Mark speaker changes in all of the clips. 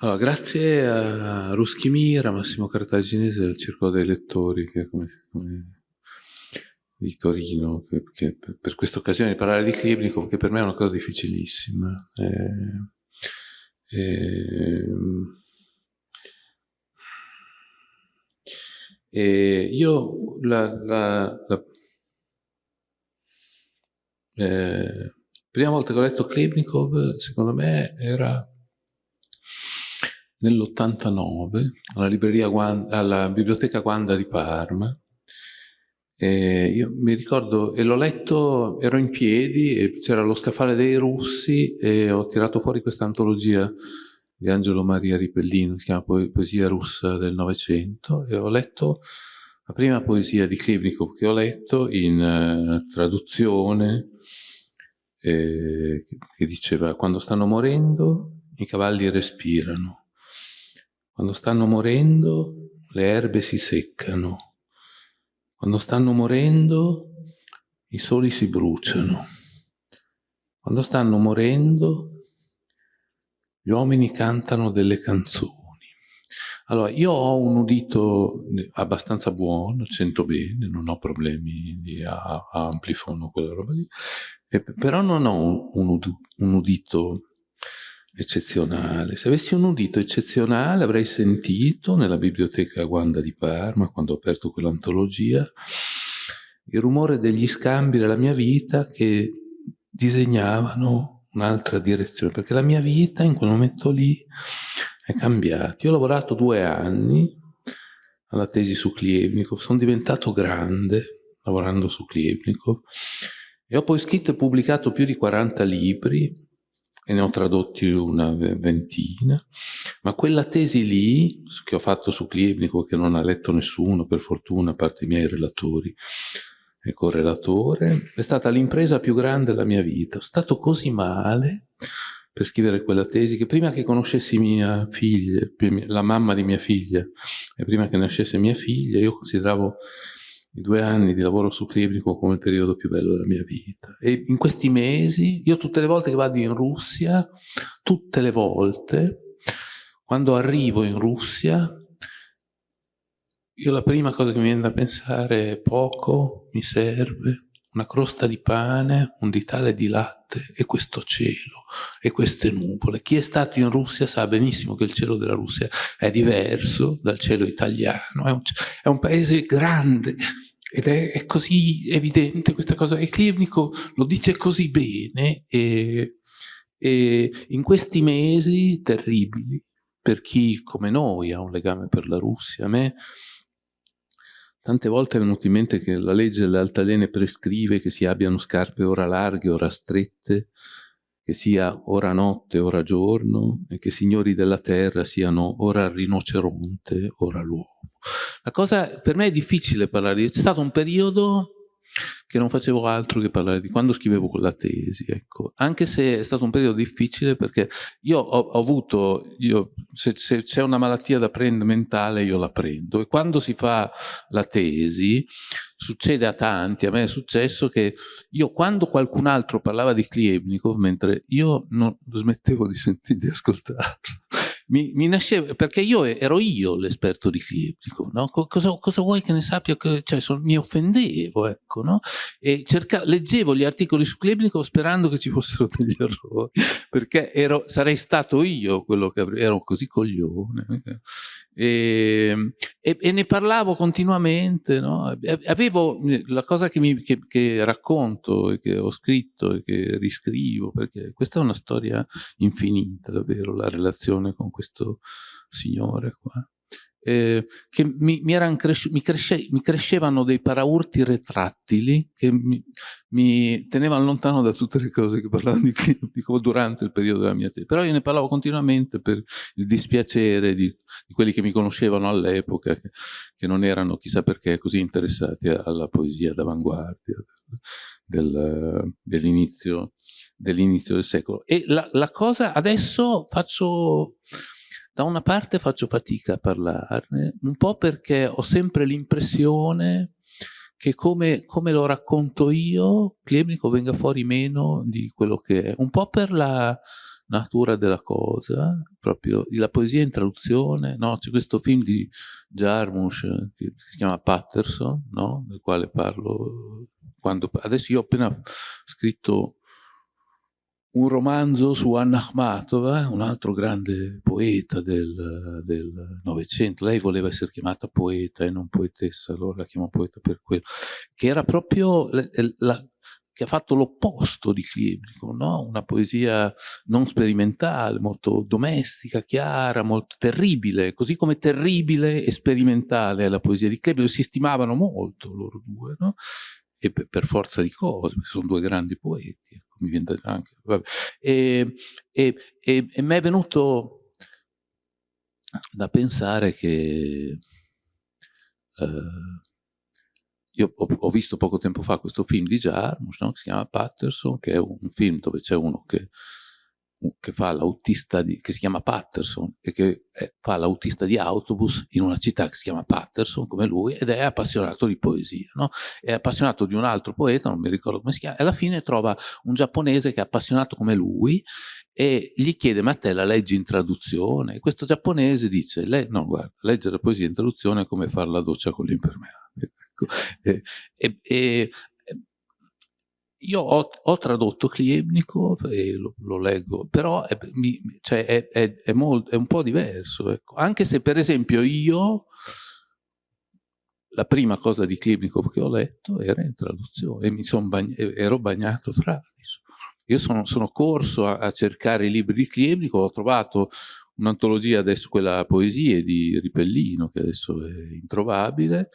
Speaker 1: Allora, grazie a Ruschimira, Massimo Cartaginese del Circolo dei Lettori, che come, come di Torino, che, che per questa occasione di parlare di Klebnikov, che per me è una cosa difficilissima. Eh, eh, eh, io la, la, la eh, prima volta che ho letto Klebnikov, secondo me, era nell'89 alla, alla biblioteca Guanda di Parma. E mi ricordo, e l'ho letto, ero in piedi, e c'era lo scaffale dei russi e ho tirato fuori questa antologia di Angelo Maria Ripellino, si chiama po Poesia russa del Novecento, e ho letto la prima poesia di Klebnikov che ho letto in uh, traduzione, eh, che diceva quando stanno morendo i cavalli respirano, quando stanno morendo le erbe si seccano, quando stanno morendo i soli si bruciano, quando stanno morendo gli uomini cantano delle canzoni. Allora, io ho un udito abbastanza buono, sento bene, non ho problemi di amplifono, quella roba lì, però non ho un, udito eccezionale. Se avessi un udito eccezionale avrei sentito nella biblioteca Guanda di Parma, quando ho aperto quell'antologia, il rumore degli scambi della mia vita che disegnavano un'altra direzione, perché la mia vita in quel momento lì è cambiata. Io ho lavorato due anni alla tesi su Klievnikov, sono diventato grande lavorando su Klievnikov e ho poi scritto e pubblicato più di 40 libri e ne ho tradotti una ventina, ma quella tesi lì, che ho fatto su Clibnico, che non ha letto nessuno, per fortuna, a parte i miei relatori e correlatore, è stata l'impresa più grande della mia vita. Ho stato così male per scrivere quella tesi che prima che conoscessi mia figlia, la mamma di mia figlia, e prima che nascesse mia figlia, io consideravo i due anni di lavoro su Clibrico come il periodo più bello della mia vita. E in questi mesi, io tutte le volte che vado in Russia, tutte le volte, quando arrivo in Russia, io la prima cosa che mi viene da pensare è poco, mi serve, una crosta di pane, un ditale di latte e questo cielo e queste nuvole. Chi è stato in Russia sa benissimo che il cielo della Russia è diverso dal cielo italiano, è un, è un paese grande, ed è, è, così evidente questa cosa, e Klivnico lo dice così bene, e, e in questi mesi terribili, per chi come noi ha un legame per la Russia, a me tante volte è venuto in mente che la legge delle altalene prescrive che si abbiano scarpe ora larghe, ora strette, che sia ora notte, ora giorno, e che signori della terra siano ora rinoceronte, ora l'uomo. La cosa per me è difficile parlare. C'è stato un periodo che non facevo altro che parlare di quando scrivevo quella tesi, ecco. Anche se è stato un periodo difficile perché io ho, ho avuto, io, se, se c'è una malattia da prendere mentale io la prendo e quando si fa la tesi succede a tanti, a me è successo che io quando qualcun altro parlava di Kliebnikov mentre io non smettevo di sentire, di ascoltarlo mi, mi nasceva, perché io ero io l'esperto di Cliptico, no? cosa, cosa, vuoi che ne sappia? Cioè, son, mi offendevo, ecco, no? E cerca, leggevo gli articoli su Cliptico sperando che ci fossero degli errori, perché ero, sarei stato io quello che avrei, ero così coglione. E, e, e, ne parlavo continuamente, no? avevo la cosa che, mi, che, che, racconto e che ho scritto e che riscrivo, perché questa è una storia infinita davvero, la relazione con questo signore qua eh, che mi, mi, cresci mi, cresce mi, crescevano dei paraurti retrattili che mi, tenevano lontano da tutte le cose che parlavano di Clinico durante il periodo della mia tesi. Però io ne parlavo continuamente per il dispiacere di, di quelli che mi conoscevano all'epoca, che, che, non erano chissà perché così interessati alla poesia d'avanguardia del, dell'inizio dell del secolo. E la, la cosa, adesso faccio da una parte faccio fatica a parlarne, un po' perché ho sempre l'impressione che come, come, lo racconto io, Clemnico venga fuori meno di quello che è. Un po' per la, natura della cosa, proprio la poesia in traduzione, no? C'è questo film di Jarmusch che si chiama Patterson, no? Del quale parlo quando... Adesso io ho appena scritto un romanzo su Anna Akhmatova, un altro grande poeta del Novecento. Lei voleva essere chiamata poeta e non poetessa, allora la chiamo poeta per quello. Che era proprio la, la, che ha fatto l'opposto di Klebnikov, no? una poesia non sperimentale, molto domestica, chiara, molto terribile, così come terribile e sperimentale è la poesia di Klebnikov, si stimavano molto loro due, no? E per, forza di cose, sono due grandi poeti, ecco, mi viene anche, e, e, e, e mi è venuto da pensare che eh, io ho, ho, visto poco tempo fa questo film di Jarmusch, no? che si chiama Patterson, che è un film dove c'è uno che, che fa l'autista che si chiama Patterson e che è, fa l'autista di autobus in una città che si chiama Patterson, come lui, ed è appassionato di poesia, no? È appassionato di un altro poeta, non mi ricordo come si chiama, e alla fine trova un giapponese che è appassionato come lui e gli chiede, ma te la leggi in traduzione? E questo giapponese dice, no, guarda, leggere poesia in traduzione è come fare la doccia con l'impermeabile. Ecco. E, e, e, io ho, ho, tradotto Kliebnikov e lo, lo leggo, però è, mi, cioè è, è, molto, è un po' diverso. Ecco. Anche se per esempio io, la prima cosa di Kliebnikov che ho letto era in traduzione e bagn ero bagnato fra. Io sono, sono corso a, a, cercare i libri di Kliebnikov, ho trovato un'antologia adesso, quella poesie di Ripellino, che adesso è introvabile,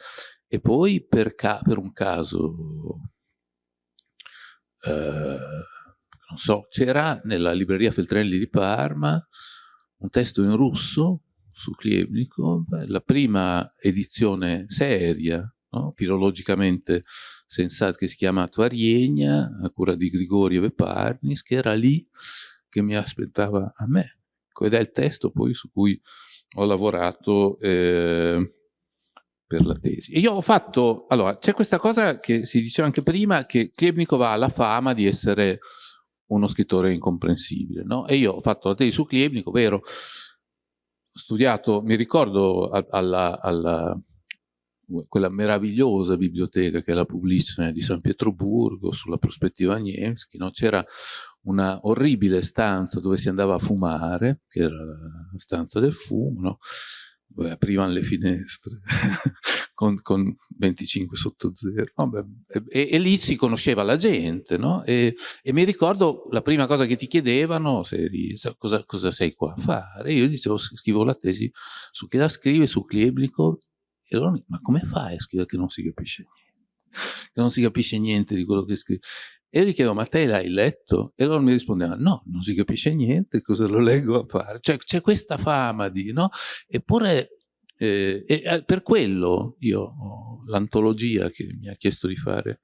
Speaker 1: e poi per, per un caso, non so, c'era nella libreria Feltrinelli di Parma un testo in russo su Kliebnikov, la prima edizione seria, no? filologicamente sensata, che si chiama Tvariegna, a cura di Grigoriev e che era lì che mi aspettava a me. Ed è il testo poi su cui ho lavorato eh, per la tesi. E io ho fatto, allora, c'è questa cosa che si diceva anche prima, che Klebnikov ha la fama di essere uno scrittore incomprensibile, no? E io ho fatto la tesi su Klebnikov, vero, studiato, mi ricordo alla, alla quella meravigliosa biblioteca che è la Publicne di San Pietroburgo sulla prospettiva Niemski, no? c'era una orribile stanza dove si andava a fumare, che era la stanza del fumo, no? Aprivano le finestre con, con, 25 sotto zero. No, e, e, lì si conosceva la gente, no? E, e, mi ricordo la prima cosa che ti chiedevano, se eri, cosa, cosa, sei qua a fare? Io dicevo, scrivo la tesi su chi la scrive, su Klebnikov, e loro, ma come fai a scrivere che non si capisce niente? Che non si capisce niente di quello che scrive. E gli chiedo, ma te l'hai letto? E loro mi rispondevano, no, non si capisce niente, cosa lo leggo a fare? Cioè c'è questa fama di, no? Eppure, eh, e per quello io, l'antologia che mi ha chiesto di fare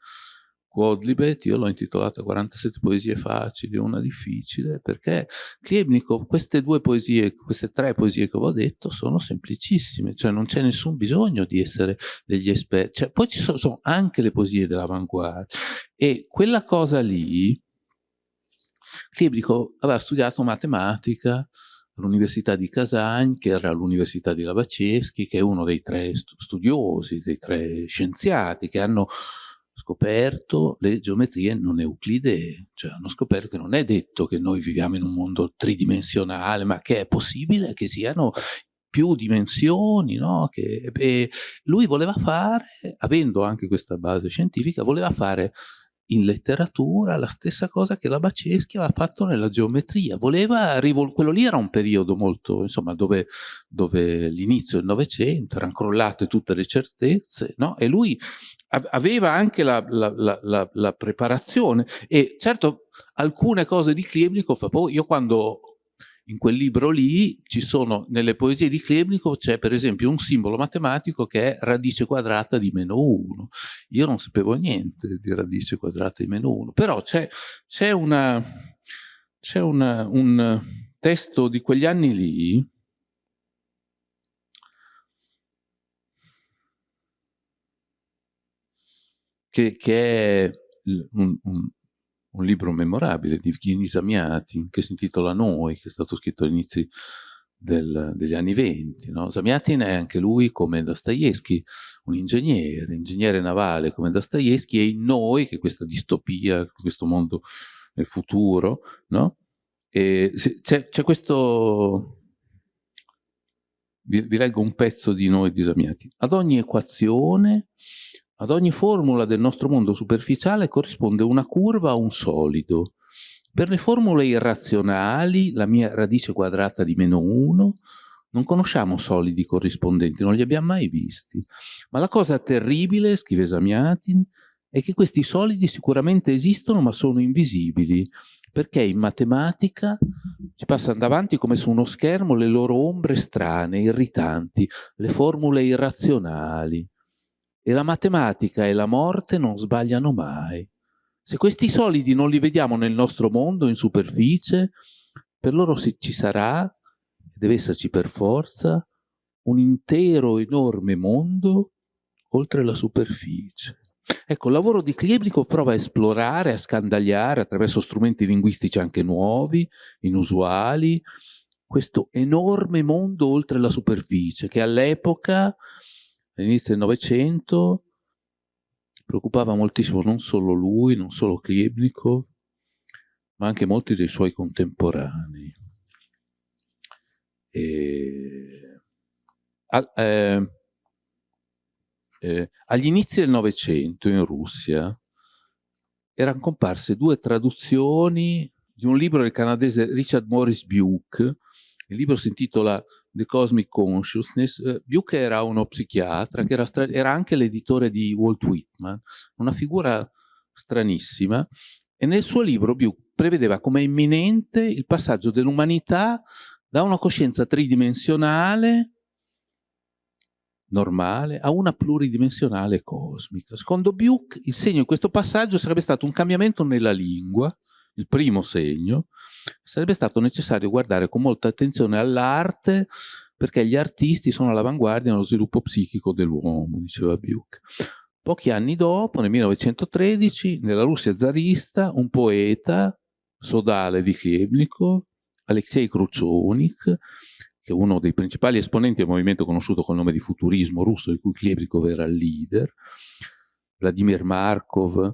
Speaker 1: Quodlibet, io l'ho intitolata 47 poesie facili, una difficile, perché Klebnikov, queste due poesie, queste tre poesie che ho detto, sono semplicissime, cioè non c'è nessun bisogno di essere degli esperti, cioè, poi ci sono, sono anche le poesie dell'avanguardia, e quella cosa lì, Klebnikov aveva studiato matematica, all'Università di Kazan, che era l'Università di Lavačevskij, che è uno dei tre studiosi, dei tre scienziati che hanno scoperto le geometrie non euclidee, cioè hanno scoperto che non è detto che noi viviamo in un mondo tridimensionale, ma che è possibile che siano più dimensioni, no? che, lui voleva fare, avendo anche questa base scientifica, voleva fare in letteratura la stessa cosa che la Baceschi aveva fatto nella geometria. Voleva quello lì era un periodo molto, insomma, dove, dove l'inizio del Novecento erano crollate tutte le certezze, no? E lui aveva anche la, la, la, la, preparazione e certo alcune cose di Klebnikov, poi io quando in quel libro lì ci sono, nelle poesie di Klebnikov c'è per esempio un simbolo matematico che è radice quadrata di meno 1. Io non sapevo niente di radice quadrata di meno 1, però c'è un testo di quegli anni lì che, che è un, un, un libro memorabile di Evgeny Zamiatin che si intitola Noi, che è stato scritto all'inizio degli anni venti. No? Zamiatin è anche lui, come Dostoevsky, un ingegnere, ingegnere navale come Dostoevsky, e in Noi, che questa distopia, questo mondo nel futuro, no? c'è questo... Vi, vi, leggo un pezzo di Noi di Zamiatin. Ad ogni equazione, ad ogni formula del nostro mondo superficiale corrisponde una curva o un solido, per le formule irrazionali, la mia radice quadrata di meno 1, non conosciamo solidi corrispondenti, non li abbiamo mai visti. Ma la cosa terribile, scrive Zamiatin, è che questi solidi sicuramente esistono ma sono invisibili, perché in matematica ci passano davanti come su uno schermo le loro ombre strane, irritanti, le formule irrazionali. E la matematica e la morte non sbagliano mai. Se questi solidi non li vediamo nel nostro mondo, in superficie, per loro ci sarà, deve esserci per forza, un intero enorme mondo oltre la superficie. Ecco, il lavoro di Klebnikov prova a esplorare, a scandagliare attraverso strumenti linguistici anche nuovi, inusuali, questo enorme mondo oltre la superficie che all'epoca, all'inizio del Novecento, preoccupava moltissimo non solo lui, non solo Klebnikov, ma anche molti dei suoi contemporanei. E, a, eh, eh, agli inizi del Novecento in Russia erano comparse due traduzioni di un libro del canadese Richard Morris Buke, il libro si intitola The Cosmic Consciousness, eh, Buke era uno psichiatra che era, era anche l'editore di Walt Whitman, una figura stranissima, e nel suo libro Buke prevedeva come imminente il passaggio dell'umanità da una coscienza tridimensionale normale a una pluridimensionale cosmica. Secondo Buke il segno di questo passaggio sarebbe stato un cambiamento nella lingua, il primo segno, sarebbe stato necessario guardare con molta attenzione all'arte perché gli artisti sono all'avanguardia nello sviluppo psichico dell'uomo, diceva Buch. Pochi anni dopo, nel 1913, nella Russia zarista, un poeta, sodale di Khebnikov, Alexei Kruchonik, che è uno dei principali esponenti del movimento conosciuto col nome di futurismo russo, di cui Klebnikov era il leader, Vladimir Markov,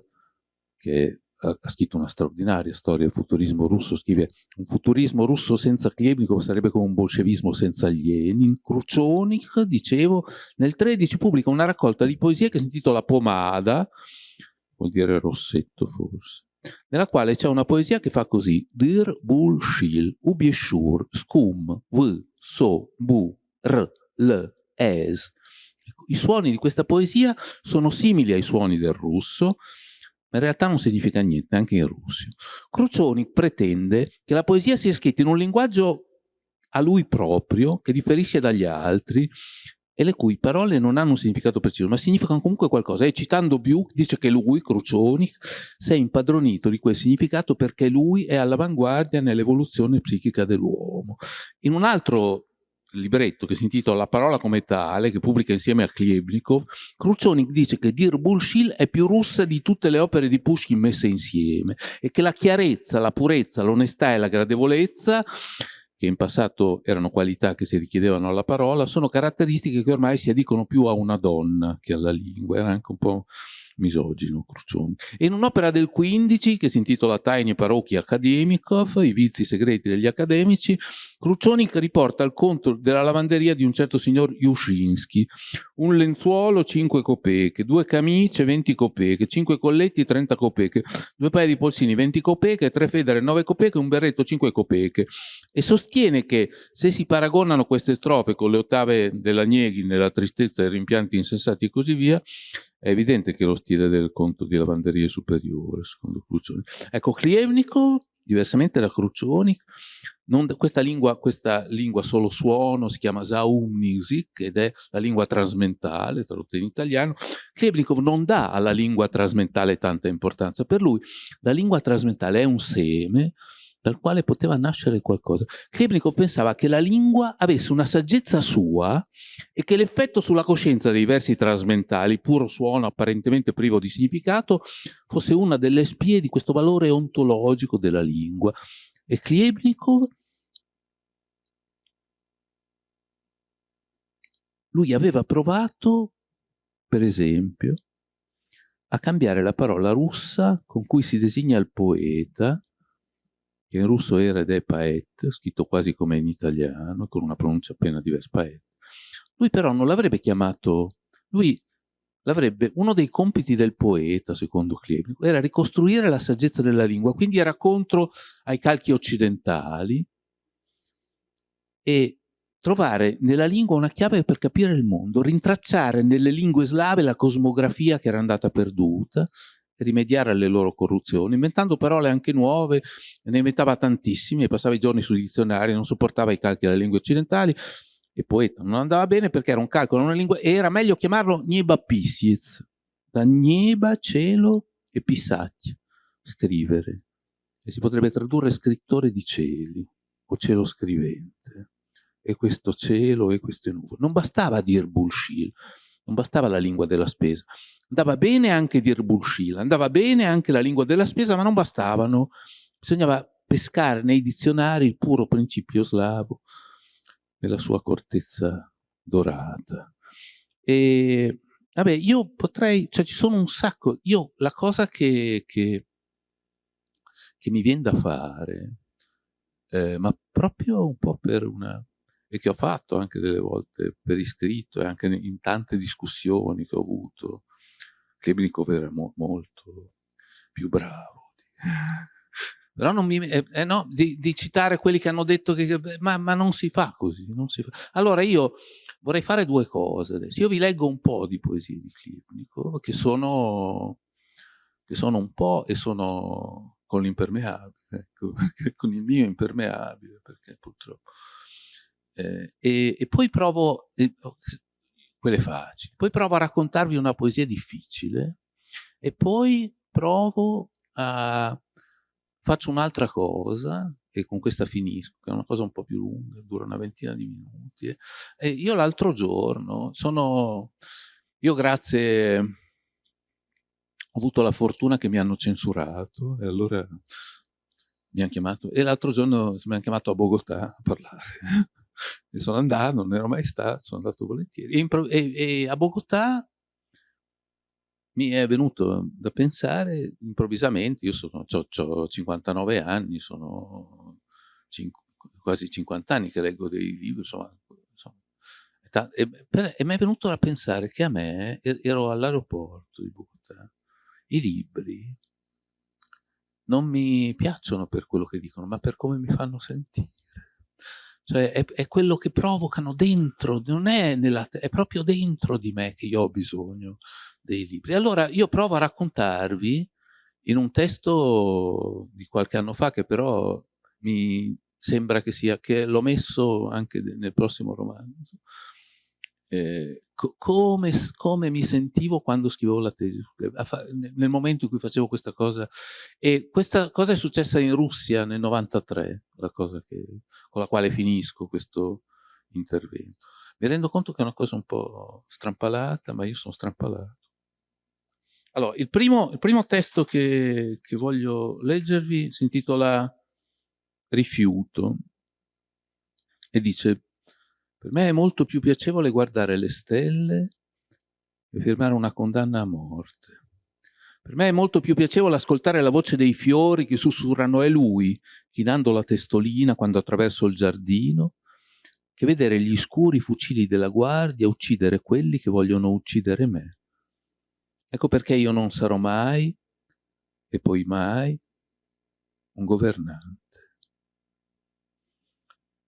Speaker 1: che ha scritto una straordinaria storia del futurismo russo, scrive un futurismo russo senza Klebnikov sarebbe come un bolscevismo senza Lenin. Kruchonik, dicevo, nel 13 pubblica una raccolta di poesie che si intitola Pomada, vuol dire rossetto forse, nella quale c'è una poesia che fa così Dir bul ubieshur scum v so bu r l es i suoni di questa poesia sono simili ai suoni del russo ma in realtà non significa niente, anche in russo. Crucioni pretende che la poesia sia scritta in un linguaggio a lui proprio, che differisce dagli altri, e le cui parole non hanno un significato preciso, ma significano comunque qualcosa. E citando Buch dice che lui, Crucioni, si è impadronito di quel significato perché lui è all'avanguardia nell'evoluzione psichica dell'uomo. In un altro libretto che si intitola La parola come tale, che pubblica insieme a Klebnikov, Kruchonik dice che Dir Bulshil è più russa di tutte le opere di Pushkin messe insieme e che la chiarezza, la purezza, l'onestà e la gradevolezza che in passato erano qualità che si richiedevano alla parola, sono caratteristiche che ormai si addicono più a una donna che alla lingua. Era anche un po' misogino, Crucioni. In un'opera del 15 che si intitola Tiny Parocchi Akademikov, i vizi segreti degli accademici, Crucioni riporta il conto della lavanderia di un certo signor Jushinsky, un lenzuolo 5 copeche, due camicie 20 copeche, 5 colletti 30 copeche, due paia di polsini 20 copeche, tre federe 9 copeche, un berretto 5 copeche. E sostiene che se si paragonano queste strofe con le ottave della Nieghi nella tristezza dei rimpianti insensati e così via, è evidente che lo stile del conto di lavanderia è superiore, secondo Crucioni. Ecco, Klievnikov, diversamente da Crucioni, non, questa, lingua, questa lingua solo suono si chiama Zaumnisik ed è la lingua trasmentale, tradotta in italiano. Klievnikov non dà alla lingua trasmentale tanta importanza. Per lui la lingua trasmentale è un seme dal quale poteva nascere qualcosa. Klebnikov pensava che la lingua avesse una saggezza sua e che l'effetto sulla coscienza dei versi trasmentali, puro suono apparentemente privo di significato, fosse una delle spie di questo valore ontologico della lingua. E Klebnikov lui aveva provato, per esempio, a cambiare la parola russa con cui si designa il poeta che in russo era ed è paet, scritto quasi come in italiano, con una pronuncia appena diversa, paet. Lui però non l'avrebbe chiamato, lui l'avrebbe, uno dei compiti del poeta, secondo Klebnik, era ricostruire la saggezza della lingua, quindi era contro ai calchi occidentali e trovare nella lingua una chiave per capire il mondo, rintracciare nelle lingue slave la cosmografia che era andata perduta rimediare alle loro corruzioni, inventando parole anche nuove, ne inventava tantissime, passava i giorni sui dizionari, non sopportava i calchi delle lingue occidentali, e poeta non andava bene perché era un calcolo, una lingua, e era meglio chiamarlo Nieba Pisiez, da Nieba, cielo e Pisacchia, scrivere. E si potrebbe tradurre scrittore di cieli, o cielo scrivente, e questo cielo e queste nuvole. Non bastava dir bullshit, non bastava la lingua della spesa. Andava bene anche dir bullshit, andava bene anche la lingua della spesa, ma non bastavano. Bisognava pescare nei dizionari il puro principio slavo nella sua cortezza dorata. E vabbè, io potrei, cioè ci sono un sacco, io la cosa che, che, che mi viene da fare, eh, ma proprio un po' per una e che ho fatto anche delle volte per iscritto e anche in tante discussioni che ho avuto. Klebnikov era mo molto più bravo. Però non mi... Eh, eh, no, di, di, citare quelli che hanno detto che... Ma, ma non si fa così, si fa. Allora io vorrei fare due cose adesso. Io vi leggo un po' di poesie di Klebnikov, che sono, che sono un po' e sono con l'impermeabile, ecco, con il mio impermeabile, perché purtroppo... Eh, e, e, poi provo, eh, quelle facili, poi provo a raccontarvi una poesia difficile e poi provo a, faccio un'altra cosa e con questa finisco, che è una cosa un po' più lunga, dura una ventina di minuti. Eh. E io l'altro giorno sono, io grazie, ho avuto la fortuna che mi hanno censurato e allora mi hanno chiamato, e l'altro giorno mi hanno chiamato a Bogotà a parlare e sono andato, non ero mai stato, sono andato volentieri. E, e, e a Bogotà mi è venuto da pensare improvvisamente, io ho 59 anni, sono quasi 50 anni che leggo dei libri, insomma, insomma e, per, e mi è venuto da pensare che a me, ero all'aeroporto di Bogotà, i libri non mi piacciono per quello che dicono, ma per come mi fanno sentire cioè è, è, quello che provocano dentro, non è, nella, è proprio dentro di me che io ho bisogno dei libri. Allora io provo a raccontarvi in un testo di qualche anno fa che però mi sembra che sia, che l'ho messo anche nel prossimo romanzo, eh, come, come, mi sentivo quando scrivevo la tesi, nel momento in cui facevo questa cosa. E questa cosa è successa in Russia nel 93, la cosa che, con la quale finisco questo intervento. Mi rendo conto che è una cosa un po' strampalata, ma io sono strampalato. Allora, il primo, il primo testo che, che voglio leggervi si intitola Rifiuto e dice per me è molto più piacevole guardare le stelle e firmare una condanna a morte. Per me è molto più piacevole ascoltare la voce dei fiori che sussurrano è lui, chinando la testolina quando attraverso il giardino, che vedere gli scuri fucili della guardia uccidere quelli che vogliono uccidere me. Ecco perché io non sarò mai, e poi mai, un governante.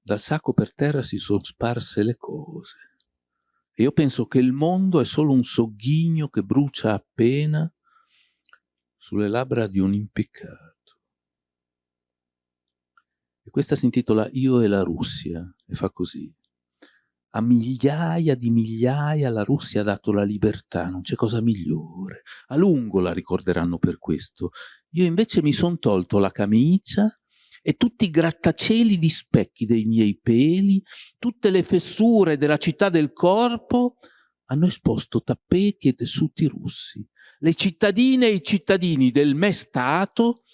Speaker 1: Dal sacco per terra si sono sparse le cose. E io penso che il mondo è solo un sogghigno che brucia appena sulle labbra di un impiccato. E questa si intitola Io e la Russia e fa così. A migliaia di migliaia la Russia ha dato la libertà, non c'è cosa migliore. A lungo la ricorderanno per questo. Io invece mi son tolto la camicia
Speaker 2: e tutti i grattacieli di specchi dei miei peli, tutte le fessure della città del corpo, hanno esposto tappeti e tessuti russi. Le cittadine e i cittadini del me Stato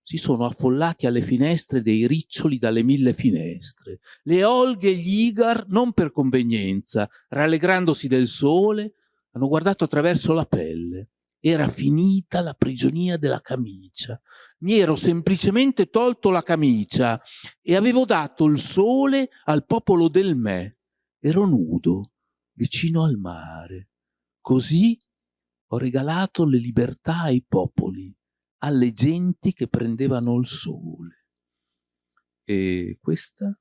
Speaker 2: si sono affollati alle finestre dei riccioli dalle mille finestre. Le olghe e gli igar, non per convenienza, rallegrandosi del sole, hanno guardato attraverso la pelle era finita la prigionia della camicia. Mi ero semplicemente tolto la camicia e avevo dato il sole al popolo del me. Ero nudo, vicino al mare. Così ho regalato le libertà ai popoli, alle genti che prendevano il sole. E questa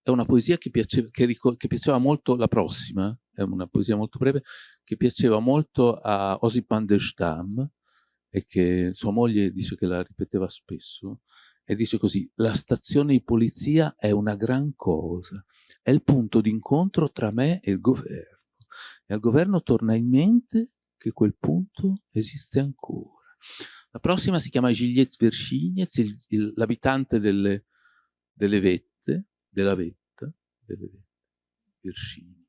Speaker 2: è una poesia che piaceva, che, che piaceva molto, la prossima, è una poesia molto breve, che piaceva molto a Osip Mandelstam e che sua moglie dice che la ripeteva spesso, e dice così, la stazione di polizia è una gran cosa, è il punto d'incontro tra me e il governo, e al governo torna in mente che quel punto esiste ancora. La prossima si chiama Gilles Verschinez, l'abitante delle, delle vette, della vetta, delle vette, Virginie,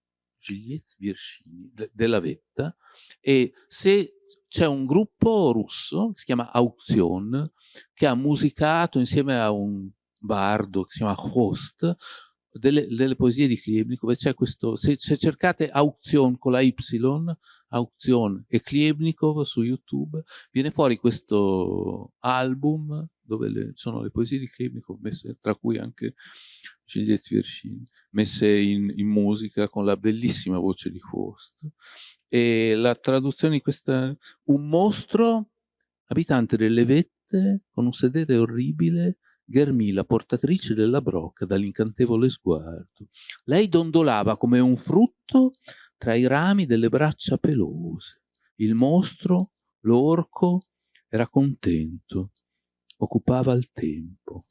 Speaker 2: Gilles Virginie, de, della vetta, e se c'è un gruppo russo che si chiama Auction, che ha musicato insieme a un bardo che si chiama Host, delle, delle poesie di Klebnikov, c'è questo, se, se, cercate Auction con la Y, Auction e Klebnikov su YouTube, viene fuori questo album dove le, sono le poesie di Klebnikov, messe, tra cui anche Gilles Vircini, messe in, in, musica con la bellissima voce di Faust. E la traduzione di questa... Un mostro abitante delle vette con un sedere orribile Ghermì, la portatrice della brocca, dall'incantevole sguardo. Lei dondolava come un frutto tra i rami delle braccia pelose. Il mostro, l'orco, era contento, occupava il tempo.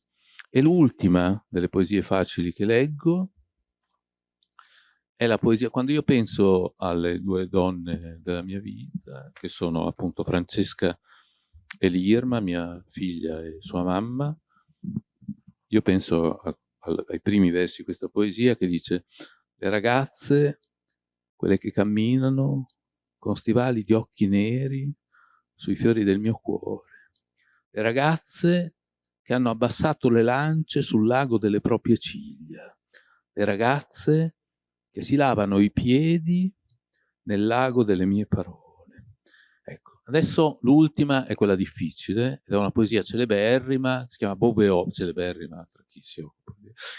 Speaker 2: E l'ultima delle poesie facili che leggo è la poesia, quando io penso alle due donne della mia vita, che sono appunto Francesca e Lirma, mia figlia e sua mamma, io penso a, a, ai primi versi di questa poesia che dice le ragazze, quelle che camminano con stivali di occhi neri sui fiori del mio cuore, le ragazze che hanno abbassato le lance sul lago delle proprie ciglia, le ragazze che si lavano i piedi nel lago delle mie parole. Ecco, adesso l'ultima è quella difficile, è una poesia celeberrima, si chiama Bobe Obi, celeberrima chi si occupa,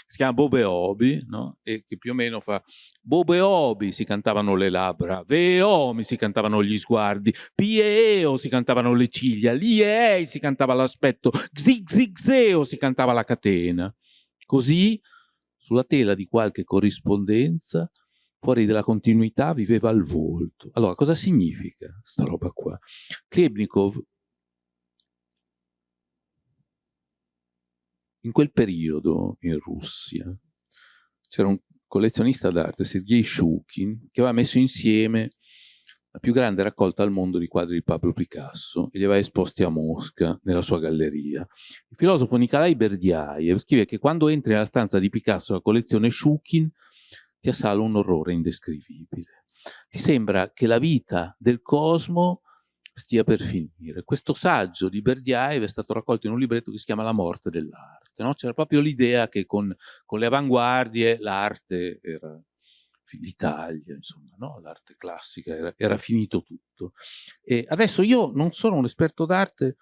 Speaker 2: si chiama Bobe Obi, no? e che più o meno fa Bobe Obi si cantavano le labbra, Veomi si cantavano gli sguardi, Pieo si cantavano le ciglia, Liei si cantava l'aspetto, Xixixeo si cantava la catena. Così, sulla tela di qualche corrispondenza, fuori dalla continuità viveva al volto. Allora, cosa significa sta roba qua? Klebnikov in quel periodo in Russia c'era un collezionista d'arte, Sergei Shukin, che aveva messo insieme la più grande raccolta al mondo di quadri di Pablo Picasso e li aveva esposti a Mosca, nella sua galleria. Il filosofo Nikolai Berdiaev scrive che quando entri nella stanza di Picasso la collezione Shukin ti assale un orrore indescrivibile. Ti sembra che la vita del cosmo stia per finire. Questo saggio di Berdiaev è stato raccolto in un libretto che si chiama La morte dell'arte. No? C'era proprio l'idea che con, con, le avanguardie l'arte era l'Italia, insomma, no? l'arte classica, era, era, finito tutto. E adesso io non sono un esperto d'arte,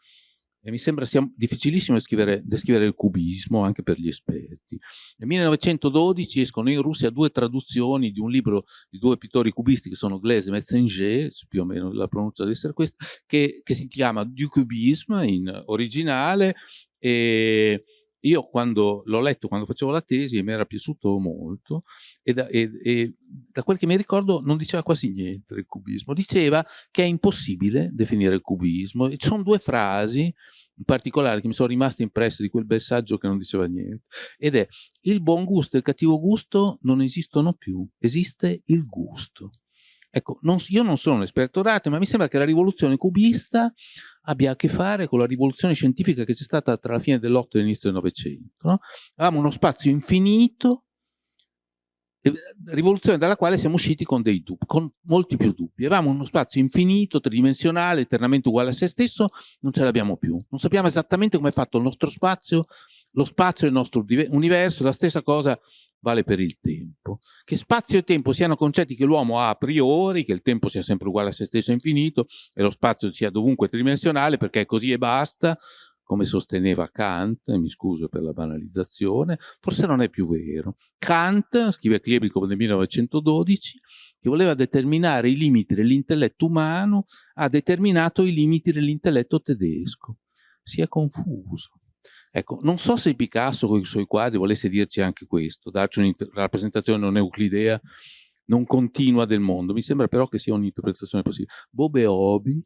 Speaker 2: e mi sembra sia difficilissimo descrivere, descrivere, il cubismo anche per gli esperti. Nel 1912 escono in Russia due traduzioni di un libro di due pittori cubisti che sono Glaise e Metzinger, più o meno la pronuncia deve essere questa, che, che si chiama Du Cubisme in originale e io quando l'ho letto, quando facevo la tesi, mi era piaciuto molto e da, e, e da, quel che mi ricordo non diceva quasi niente del cubismo, diceva che è impossibile definire il cubismo e ci sono due frasi in particolare che mi sono rimaste impresse di quel bel saggio che non diceva niente ed è il buon gusto e il cattivo gusto non esistono più, esiste il gusto. Ecco, non, io non sono un esperto d'arte, ma mi sembra che la rivoluzione cubista abbia a che fare con la rivoluzione scientifica che c'è stata tra la fine dell'Otto e l'inizio del Novecento. No? Avevamo uno spazio infinito rivoluzione dalla quale siamo usciti con dei dubbi, con molti più dubbi. Avevamo uno spazio infinito, tridimensionale, eternamente uguale a se stesso, non ce l'abbiamo più. Non sappiamo esattamente come è fatto il nostro spazio, lo spazio del nostro universo, la stessa cosa vale per il tempo. Che spazio e tempo siano concetti che l'uomo ha a priori, che il tempo sia sempre uguale a se stesso infinito e lo spazio sia dovunque tridimensionale perché è così e basta, come sosteneva Kant, mi scuso per la banalizzazione, forse non è più vero. Kant, scrive Klebrico nel 1912, che voleva determinare i limiti dell'intelletto umano, ha determinato i limiti dell'intelletto tedesco. Si è confuso. Ecco, non so se Picasso con i suoi quadri volesse dirci anche questo, darci una rappresentazione non euclidea, non continua del mondo. Mi sembra però che sia un'interpretazione possibile. Bobe Obi,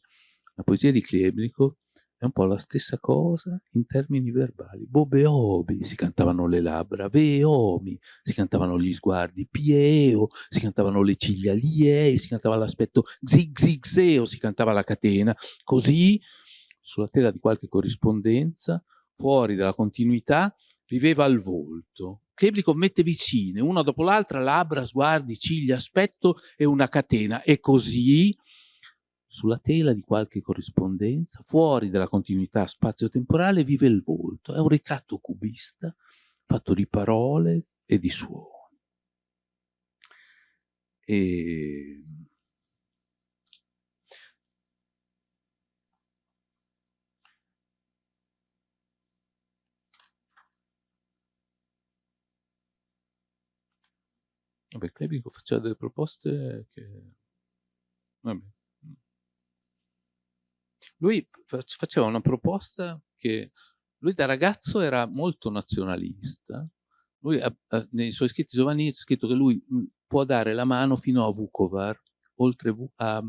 Speaker 2: la poesia di Klebrico, è un po' la stessa cosa in termini verbali. Bobeobi si cantavano le labbra, veomi si cantavano gli sguardi, pieo si cantavano le ciglia, liei si cantava l'aspetto, zig zig zeo si cantava la catena. Così, sulla tela di qualche corrispondenza, fuori dalla continuità, viveva il volto. Kleblico mette vicine, una dopo l'altra, labbra, sguardi, ciglia, aspetto e una catena. E così sulla tela di qualche corrispondenza, fuori dalla continuità spazio-temporale, vive il volto. È un ritratto cubista fatto di parole e di suoni. E... Vabbè, Klebico faceva delle proposte che... Vabbè. Lui faceva una proposta che lui da ragazzo era molto nazionalista. Lui nei suoi scritti giovanili ha scritto che lui può dare la mano fino a Vukovar, oltre a,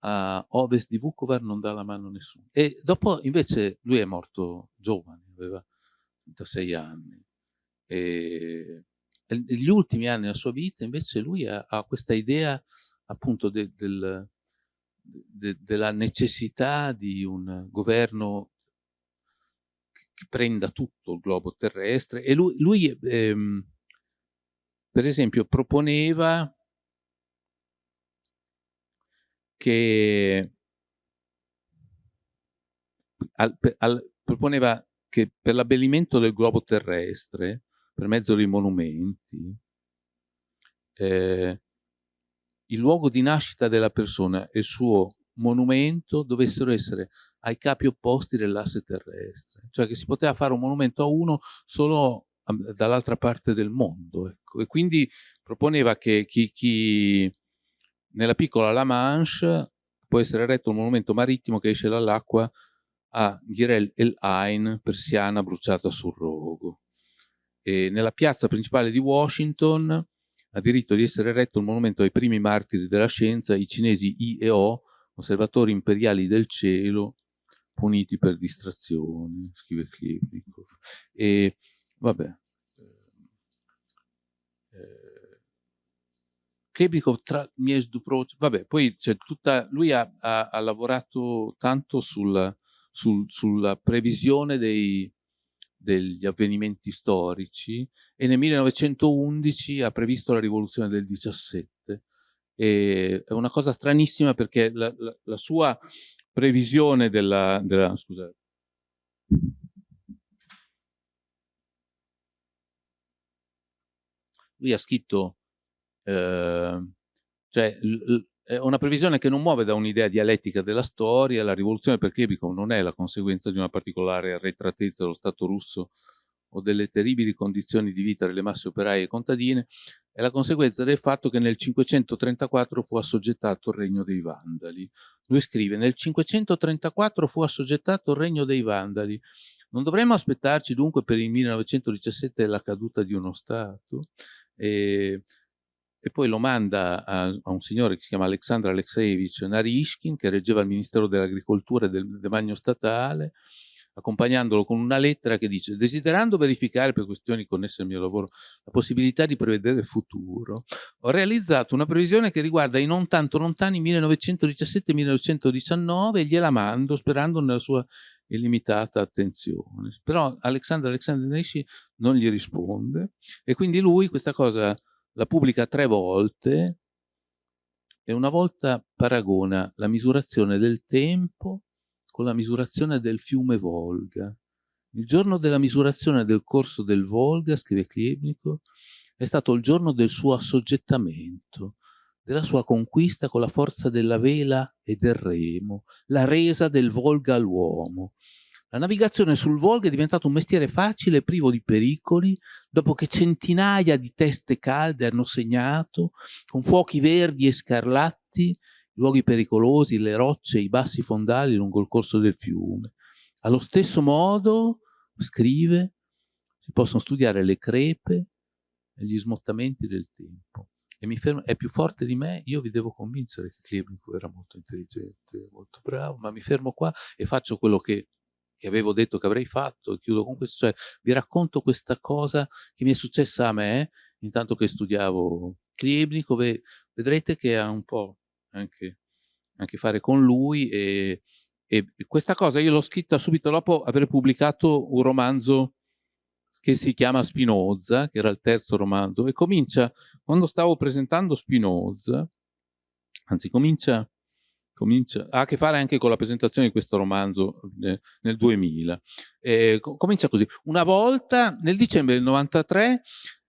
Speaker 2: a ovest di Vukovar non dà la mano a nessuno. E dopo invece lui è morto giovane, aveva 36 anni. E negli ultimi anni della sua vita invece lui ha, ha questa idea appunto de, del, de, della necessità di un governo che prenda tutto il globo terrestre. E lui, lui ehm, per esempio proponeva che al, al, proponeva che per l'abbellimento del globo terrestre per mezzo dei monumenti eh, il luogo di nascita della persona e il suo monumento dovessero essere ai capi opposti dell'asse terrestre, cioè che si poteva fare un monumento a uno solo dall'altra parte del mondo. Ecco. E quindi proponeva che chi, chi, nella piccola La Manche può essere eretto un monumento marittimo che esce dall'acqua a Ghirel El Ain, persiana bruciata sul rogo. E nella piazza principale di Washington ha diritto di essere eretto un monumento ai primi martiri della scienza, i cinesi I e O, osservatori imperiali del cielo, puniti per distrazione, scrive Klebnikov. E vabbè, eh, Klebnikov tra miei vabbè, poi c'è tutta, lui ha, ha, ha lavorato tanto sul, sul, sulla previsione dei, degli avvenimenti storici e nel 1911 ha previsto la rivoluzione del 17. E è una cosa stranissima perché la, la, la sua previsione della, della scusate, lui ha scritto eh, cioè una previsione che non muove da un'idea dialettica della storia, la rivoluzione per Klebikov non è la conseguenza di una particolare arretratezza dello Stato russo o delle terribili condizioni di vita delle masse operaie e contadine, è la conseguenza del fatto che nel 534 fu assoggettato il regno dei Vandali. Lui scrive, nel 534 fu assoggettato il regno dei Vandali. Non dovremmo aspettarci dunque per il 1917 la caduta di uno Stato? E e poi lo manda a, a un signore che si chiama Alexandr Alexeyevich Narishkin, che reggeva il Ministero dell'Agricoltura e del Demanio Statale, accompagnandolo con una lettera che dice desiderando verificare per questioni connesse al mio lavoro la possibilità di prevedere il futuro, ho realizzato una previsione che riguarda i non tanto lontani 1917-1919 e gliela mando sperando nella sua illimitata attenzione. Però Alexander Nesci non gli risponde e quindi lui questa cosa la pubblica tre volte e una volta paragona la misurazione del tempo con la misurazione del fiume Volga. Il giorno della misurazione del corso del Volga, scrive Klebnikov, è stato il giorno del suo assoggettamento, della sua conquista con la forza della vela e del remo, la resa del Volga all'uomo. La navigazione sul Volga è diventato un mestiere facile e privo di pericoli, dopo che centinaia di teste calde hanno segnato, con fuochi verdi e scarlatti, luoghi pericolosi, le rocce, i bassi fondali lungo il corso del fiume. Allo stesso modo, scrive, si possono studiare le crepe e gli smottamenti del tempo. E mi fermo, è più forte di me, io vi devo convincere che Klebnikov era molto intelligente, molto bravo, ma mi fermo qua e faccio quello che, che avevo detto che avrei fatto chiudo con questo, cioè vi racconto questa cosa che mi è successa a me, intanto che studiavo Klebnikov e vedrete che ha un po' anche, anche fare con lui e, e questa cosa io l'ho scritta subito dopo aver pubblicato un romanzo che si chiama Spinoza, che era il terzo romanzo, e comincia, quando stavo presentando Spinoza, anzi comincia, comincia ha a che fare anche con la presentazione di questo romanzo eh, nel 2000. Eh, comincia così, una volta nel dicembre del 93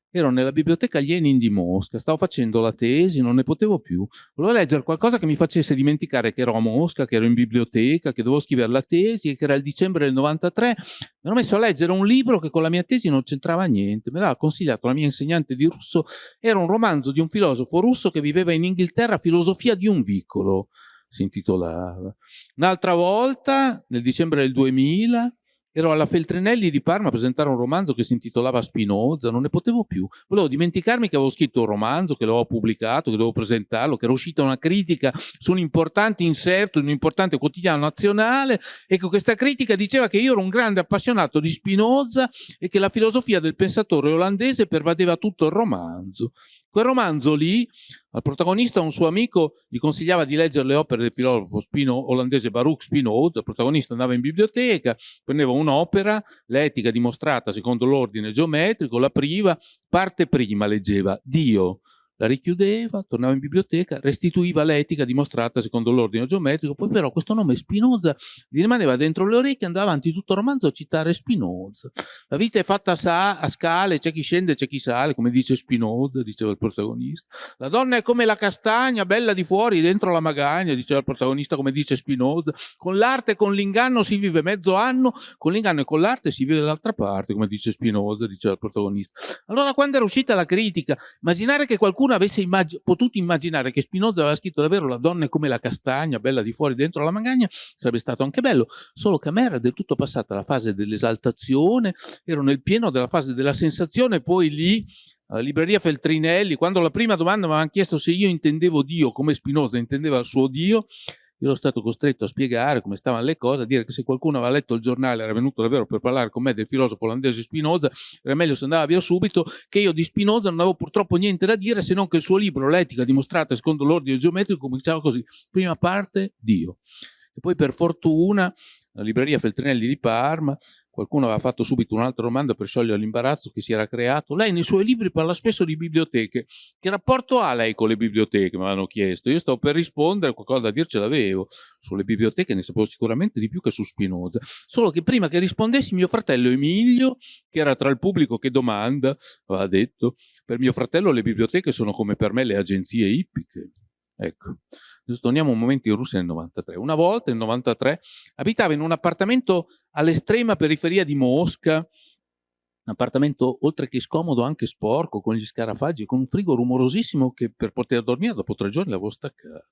Speaker 2: ero nella biblioteca Lenin di Mosca, stavo facendo la tesi, non ne potevo più. Volevo leggere qualcosa che mi facesse dimenticare che ero a Mosca, che ero in biblioteca, che dovevo scrivere la tesi e che era il dicembre del 93. Mi ero messo a leggere un libro che con la mia tesi non c'entrava niente. Me l'aveva consigliato la mia insegnante di russo. Era un romanzo di un filosofo russo che viveva in Inghilterra, Filosofia di un vicolo si intitolava. Un'altra volta, nel dicembre del 2000, ero alla Feltrinelli di Parma a presentare un romanzo che si intitolava Spinoza, non ne potevo più. Volevo dimenticarmi che avevo scritto un romanzo, che l'avevo pubblicato, che dovevo presentarlo, che era uscita una critica su un importante inserto in un importante quotidiano nazionale e che questa critica diceva che io ero un grande appassionato di Spinoza e che la filosofia del pensatore olandese pervadeva tutto il romanzo. Quel romanzo lì, al protagonista un suo amico gli consigliava di leggere le opere del filosofo Spino, olandese Baruch Spinoza, il protagonista andava in biblioteca, prendeva un'opera, l'etica dimostrata secondo l'ordine geometrico, la priva, parte prima leggeva Dio, la richiudeva, tornava in biblioteca, restituiva l'etica dimostrata secondo l'ordine geometrico, poi però questo nome Spinoza gli rimaneva dentro le orecchie, andava avanti tutto il romanzo a citare Spinoza. La vita è fatta a, a scale, c'è chi scende, c'è chi sale, come dice Spinoza, diceva il protagonista. La donna è come la castagna, bella di fuori, dentro la magagna, diceva il protagonista, come dice Spinoza. Con l'arte e con l'inganno si vive mezzo anno, con l'inganno e con l'arte si vive dall'altra parte, come dice Spinoza, diceva il protagonista. Allora quando era uscita la critica, immaginare che qualcuno qualcuno avesse immag potuto immaginare che Spinoza aveva scritto davvero la donna è come la castagna, bella di fuori, dentro la magagna, sarebbe stato anche bello, solo che a me era del tutto passata la fase dell'esaltazione, ero nel pieno della fase della sensazione, poi lì alla libreria Feltrinelli, quando la prima domanda mi avevano chiesto se io intendevo Dio come Spinoza intendeva il suo Dio, io ero stato costretto a spiegare come stavano le cose, a dire che se qualcuno aveva letto il giornale era venuto davvero per parlare con me del filosofo olandese Spinoza, era meglio se andava via subito, che io di Spinoza non avevo purtroppo niente da dire se non che il suo libro, L'etica dimostrata secondo l'ordine geometrico, cominciava così, prima parte Dio. E poi per fortuna la libreria Feltrinelli di Parma Qualcuno aveva fatto subito un'altra domanda per sciogliere l'imbarazzo che si era creato. Lei nei suoi libri parla spesso di biblioteche. Che rapporto ha lei con le biblioteche? Me l'hanno chiesto. Io stavo per rispondere, qualcosa da dirci l'avevo. Sulle biblioteche ne sapevo sicuramente di più che su Spinoza. Solo che prima che rispondessi mio fratello Emilio, che era tra il pubblico che domanda, aveva detto, per mio fratello le biblioteche sono come per me le agenzie ippiche. Ecco, torniamo un momento in Russia nel 93. Una volta, nel 93, abitava in un appartamento all'estrema periferia di Mosca, un appartamento oltre che scomodo anche sporco, con gli scarafaggi, con un frigo rumorosissimo che per poter dormire dopo tre giorni l'avevo staccato.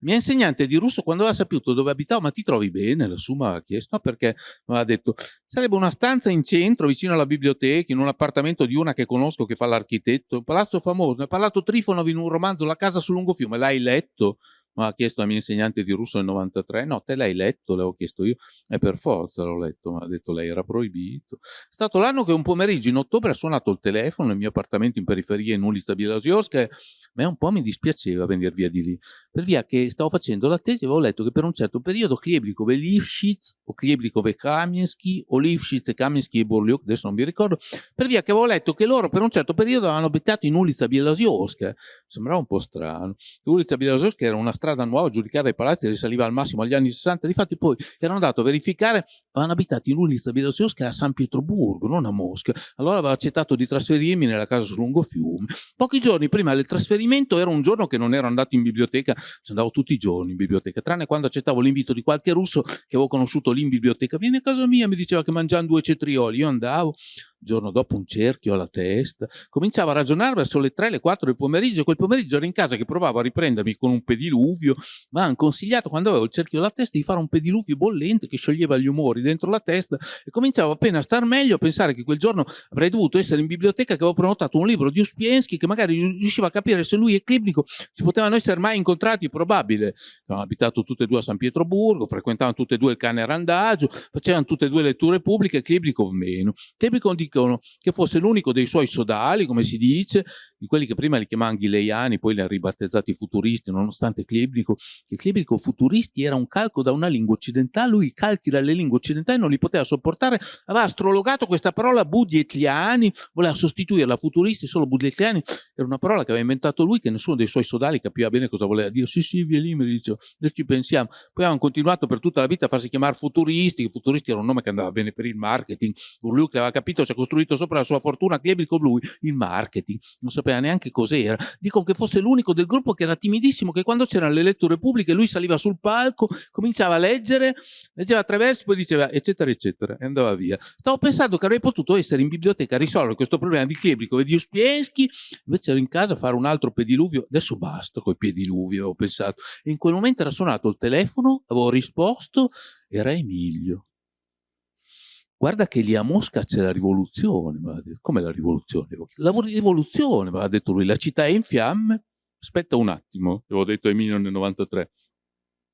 Speaker 2: Mio insegnante di russo quando aveva saputo dove abitavo, ma ti trovi bene? Lassù mi aveva chiesto, perché mi aveva detto sarebbe una stanza in centro vicino alla biblioteca, in un appartamento di una che conosco che fa l'architetto, un palazzo famoso, ne ha parlato Trifonov in un romanzo La casa sul lungo fiume, l'hai letto? Mi ha chiesto la mia insegnante di russo nel 93, no, te l'hai letto, l'avevo chiesto io, e per forza l'ho letto, mi ha detto lei, era proibito. È stato l'anno che un pomeriggio in ottobre ha suonato il telefono nel mio appartamento in periferia in ulica Bielorussia, ma un po' mi dispiaceva venire via di lì, per via che stavo facendo la tesi e avevo letto che per un certo periodo Kleblikov e Lifshitz, o Kleblikov e Kamiensky, o Lifshitz e Kamiensky e Borliuk, adesso non mi ricordo, per via che avevo letto che loro per un certo periodo avevano abitato in ulica Bielorussia, sembrava un po' strano. Ulica Bielorussia era una strada nuova, giudicata dai palazzi, risaliva al massimo agli anni 60, difatti poi erano andato a verificare, avevano abitato in ulica Bielorussia a San Pietroburgo, non a Mosca, allora avevo accettato di trasferirmi nella casa sul lungofiume. Pochi giorni prima del trasferimento era un giorno che non ero andato in biblioteca, ci andavo tutti i giorni in biblioteca, tranne quando accettavo l'invito di qualche russo che avevo conosciuto lì in biblioteca, vieni a casa mia, mi diceva che mangiano due cetrioli, io andavo, giorno dopo un cerchio alla testa, cominciavo a ragionare verso le 3, le 4 del pomeriggio, quel pomeriggio ero in casa che provavo a riprendermi con un pediluvio, ma hanno consigliato quando avevo il cerchio alla testa di fare un pediluvio bollente che scioglieva gli umori dentro la testa e cominciavo appena a star meglio a pensare che quel giorno avrei dovuto essere in biblioteca che avevo prenotato un libro di Uspiensky che magari riusciva a capire se lui e Klibnico si potevano essere mai incontrati, probabile. Avevano abitato tutte e due a San Pietroburgo, frequentavano tutte e due il cane randagio, facevano tutte e due letture pubbliche, Klibnikov meno. Klibnikov dicono che fosse l'unico dei suoi sodali, come si dice, di quelli che prima li chiamavano ghileiani, poi li ha ribattezzati futuristi, nonostante Klebnico, che Klebnico futuristi era un calco da una lingua occidentale, lui i calchi dalle lingue occidentali non li poteva sopportare, aveva astrologato questa parola budietliani, voleva sostituirla a futuristi, solo budietliani era una parola che aveva inventato lui, che nessuno dei suoi sodali capiva bene cosa voleva dire, sì sì, via lì, mi dice, adesso ci pensiamo. Poi avevano continuato per tutta la vita a farsi chiamare futuristi, che futuristi era un nome che andava bene per il marketing, Burliuk aveva capito, si è costruito sopra la sua fortuna, Klebnico lui, il marketing, non sapeva neanche cos'era. Dicono che fosse l'unico del gruppo che era timidissimo, che quando c'erano le letture pubbliche lui saliva sul palco, cominciava a leggere, leggeva attraverso, poi diceva eccetera eccetera e andava via. Stavo pensando che avrei potuto essere in biblioteca a risolvere questo problema di Klebriko e di Uspiensky, invece ero in casa a fare un altro pediluvio, adesso basta con i pediluvi, avevo pensato. E in quel momento era suonato il telefono, avevo risposto, era Emilio guarda che lì a Mosca c'è la rivoluzione, come la rivoluzione? La rivoluzione, aveva detto lui, la città è in fiamme, aspetta un attimo, avevo detto Emilio nel 93,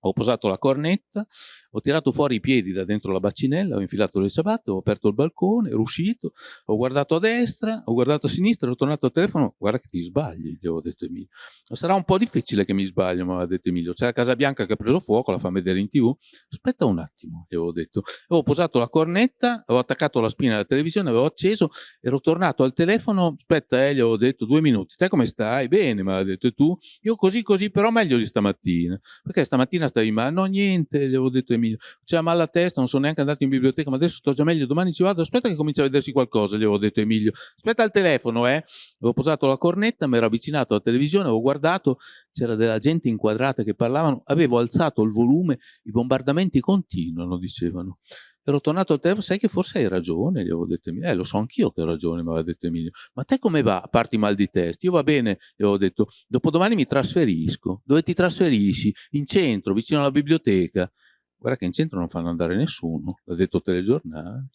Speaker 2: ho posato la cornetta, ho tirato fuori i piedi da dentro la bacinella, ho infilato le ciabatte, ho aperto il balcone, ero uscito, ho guardato a destra, ho guardato a sinistra, ho tornato al telefono, guarda che ti sbagli, gli avevo detto Emilio. Sarà un po' difficile che mi sbaglio, mi aveva detto Emilio. C'è la Casa Bianca che ha preso fuoco, la fa vedere in tv. Aspetta un attimo, gli avevo detto. Avevo posato la cornetta, avevo attaccato la spina alla televisione, avevo acceso, ero tornato al telefono, aspetta, eh, gli avevo detto due minuti, te come stai? Bene, mi aveva detto, e tu? Io così così, però meglio di stamattina, perché stamattina stavi male? No, niente, gli avevo detto Emilio, c'è male alla testa, non sono neanche andato in biblioteca, ma adesso sto già meglio, domani ci vado, aspetta che comincia a vedersi qualcosa, gli avevo detto Emilio, aspetta al telefono, eh. Avevo posato la cornetta, mi ero avvicinato alla televisione, avevo guardato, c'era della gente inquadrata che parlavano, avevo alzato il volume, i bombardamenti continuano, dicevano. Ero tornato al telefono, sai che forse hai ragione, gli avevo detto Emilio. Eh, lo so anch'io che ho ragione, mi aveva detto Emilio. Ma te come va? A parte mal di testa. Io va bene, gli avevo detto, dopodomani mi trasferisco. Dove ti trasferisci? In centro, vicino alla biblioteca. Guarda che in centro non fanno andare nessuno, l'ha detto telegiornale.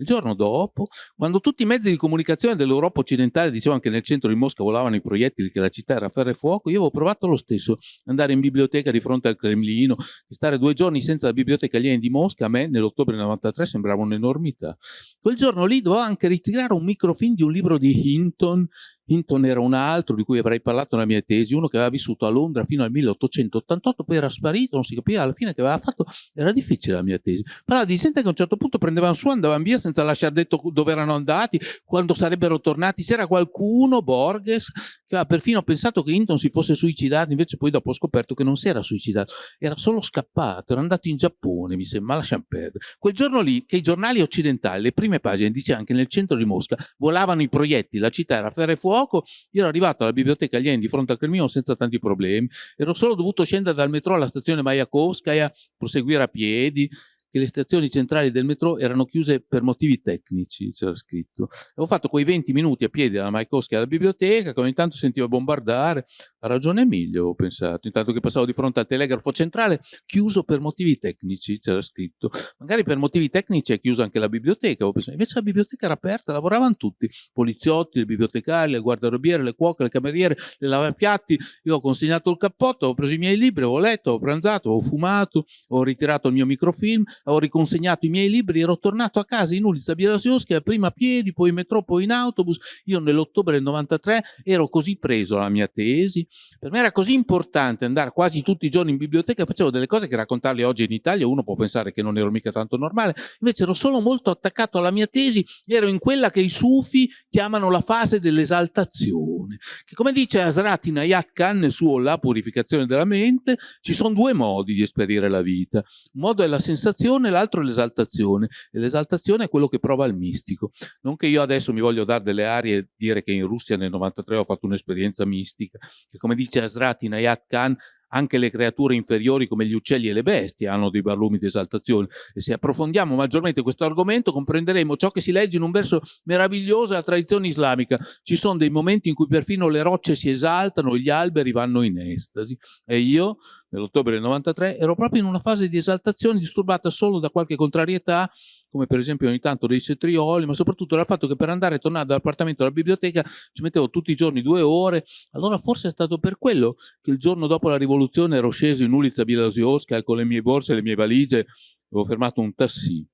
Speaker 2: Il giorno dopo, quando tutti i mezzi di comunicazione dell'Europa occidentale dicevano che nel centro di Mosca volavano i proiettili, che la città era a ferro e fuoco, io avevo provato lo stesso, andare in biblioteca di fronte al Cremlino, stare due giorni senza la biblioteca aliena di Mosca, a me nell'ottobre 93 sembrava un'enormità. Quel giorno lì dovevo anche ritirare un microfilm di un libro di Hinton, Hinton era un altro di cui avrei parlato nella mia tesi, uno che aveva vissuto a Londra fino al 1888, poi era sparito, non si capiva alla fine che aveva fatto, era difficile la mia tesi. Parlava di gente che a un certo punto prendevano su, andavano via senza lasciare detto dove erano andati, quando sarebbero tornati. C'era qualcuno, Borges, che aveva perfino pensato che Hinton si fosse suicidato, invece poi dopo ho scoperto che non si era suicidato, era solo scappato, era andato in Giappone, mi sembra, ma lasciamo perdere. Quel giorno lì, che i giornali occidentali, le prime pagine, dice anche nel centro di Mosca, volavano i proiettili, la città era ferro e fuoco, poco, io ero arrivato alla biblioteca alieni di fronte al Cremlino senza tanti problemi, ero solo dovuto scendere dal metro alla stazione Mayakovskaya, proseguire a piedi, che le stazioni centrali del metro erano chiuse per motivi tecnici, c'era scritto. Avevo fatto quei 20 minuti a piedi dalla Maikowski alla biblioteca, che ogni tanto sentivo bombardare. Ha ragione Emilio, ho pensato, intanto che passavo di fronte al telegrafo centrale, chiuso per motivi tecnici, c'era scritto. Magari per motivi tecnici è chiusa anche la biblioteca, ho pensato. Invece la biblioteca era aperta, lavoravano tutti, poliziotti, le bibliotecari, le guardarobiere, le cuoche, le cameriere, le lavapiatti. Io ho consegnato il cappotto, ho preso i miei libri, ho letto, ho pranzato, ho fumato, ho ritirato il mio microfilm, ho riconsegnato i miei libri, ero tornato a casa in Ulizza Bielasiowska, prima a piedi, poi in metro, poi in autobus. Io nell'ottobre del 93 ero così preso alla mia tesi, per me era così importante andare quasi tutti i giorni in biblioteca, facevo delle cose che raccontarle oggi in Italia, uno può pensare che non ero mica tanto normale, invece ero solo molto attaccato alla mia tesi, ero in quella che i sufi chiamano la fase dell'esaltazione, che come dice Asrati Nayat Khan nel suo La purificazione della mente, ci sono due modi di esperire la vita, un modo è la sensazione, l'altro è l'esaltazione, e l'esaltazione è quello che prova il mistico, non che io adesso mi voglio dare delle arie e dire che in Russia nel 93 ho fatto un'esperienza mistica, che come dice Asrati Nayat Khan anche le creature inferiori come gli uccelli e le bestie hanno dei barlumi di esaltazione. E se approfondiamo maggiormente questo argomento comprenderemo ciò che si legge in un verso meraviglioso della tradizione islamica. Ci sono dei momenti in cui perfino le rocce si esaltano, gli alberi vanno in estasi. E io nell'ottobre del 93 ero proprio in una fase di esaltazione disturbata solo da qualche contrarietà come per esempio ogni tanto dei cetrioli, ma soprattutto dal fatto che per andare e tornare dall'appartamento alla biblioteca ci mettevo tutti i giorni due ore, allora forse è stato per quello che il giorno dopo la rivoluzione ero sceso in Ulizza Bielasiowska con le mie borse e le mie valigie, avevo fermato un tassì.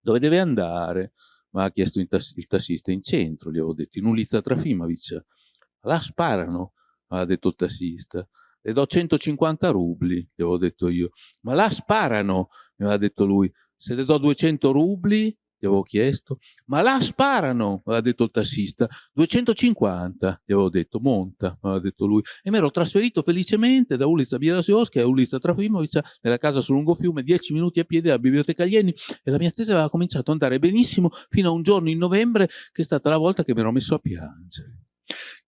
Speaker 2: Dove deve andare? Mi ha chiesto il, tass il tassista, in centro, gli avevo detto, in Ulizza Trafimovic. Là sparano, ha detto il tassista. Le do 150 rubli, gli avevo detto io. Ma là sparano, mi aveva detto lui. Se le do 200 rubli, gli avevo chiesto, ma là sparano, aveva detto il tassista, 250, gli avevo detto, monta, aveva detto lui, e mi ero trasferito felicemente da Ulizza Bielasiosca a Ulizza Trafimovic nella casa sul lungofiume, 10 minuti a piedi dalla biblioteca Alieni, e la mia tesi aveva cominciato ad andare benissimo fino a un giorno in novembre che è stata la volta che mi ero messo a piangere.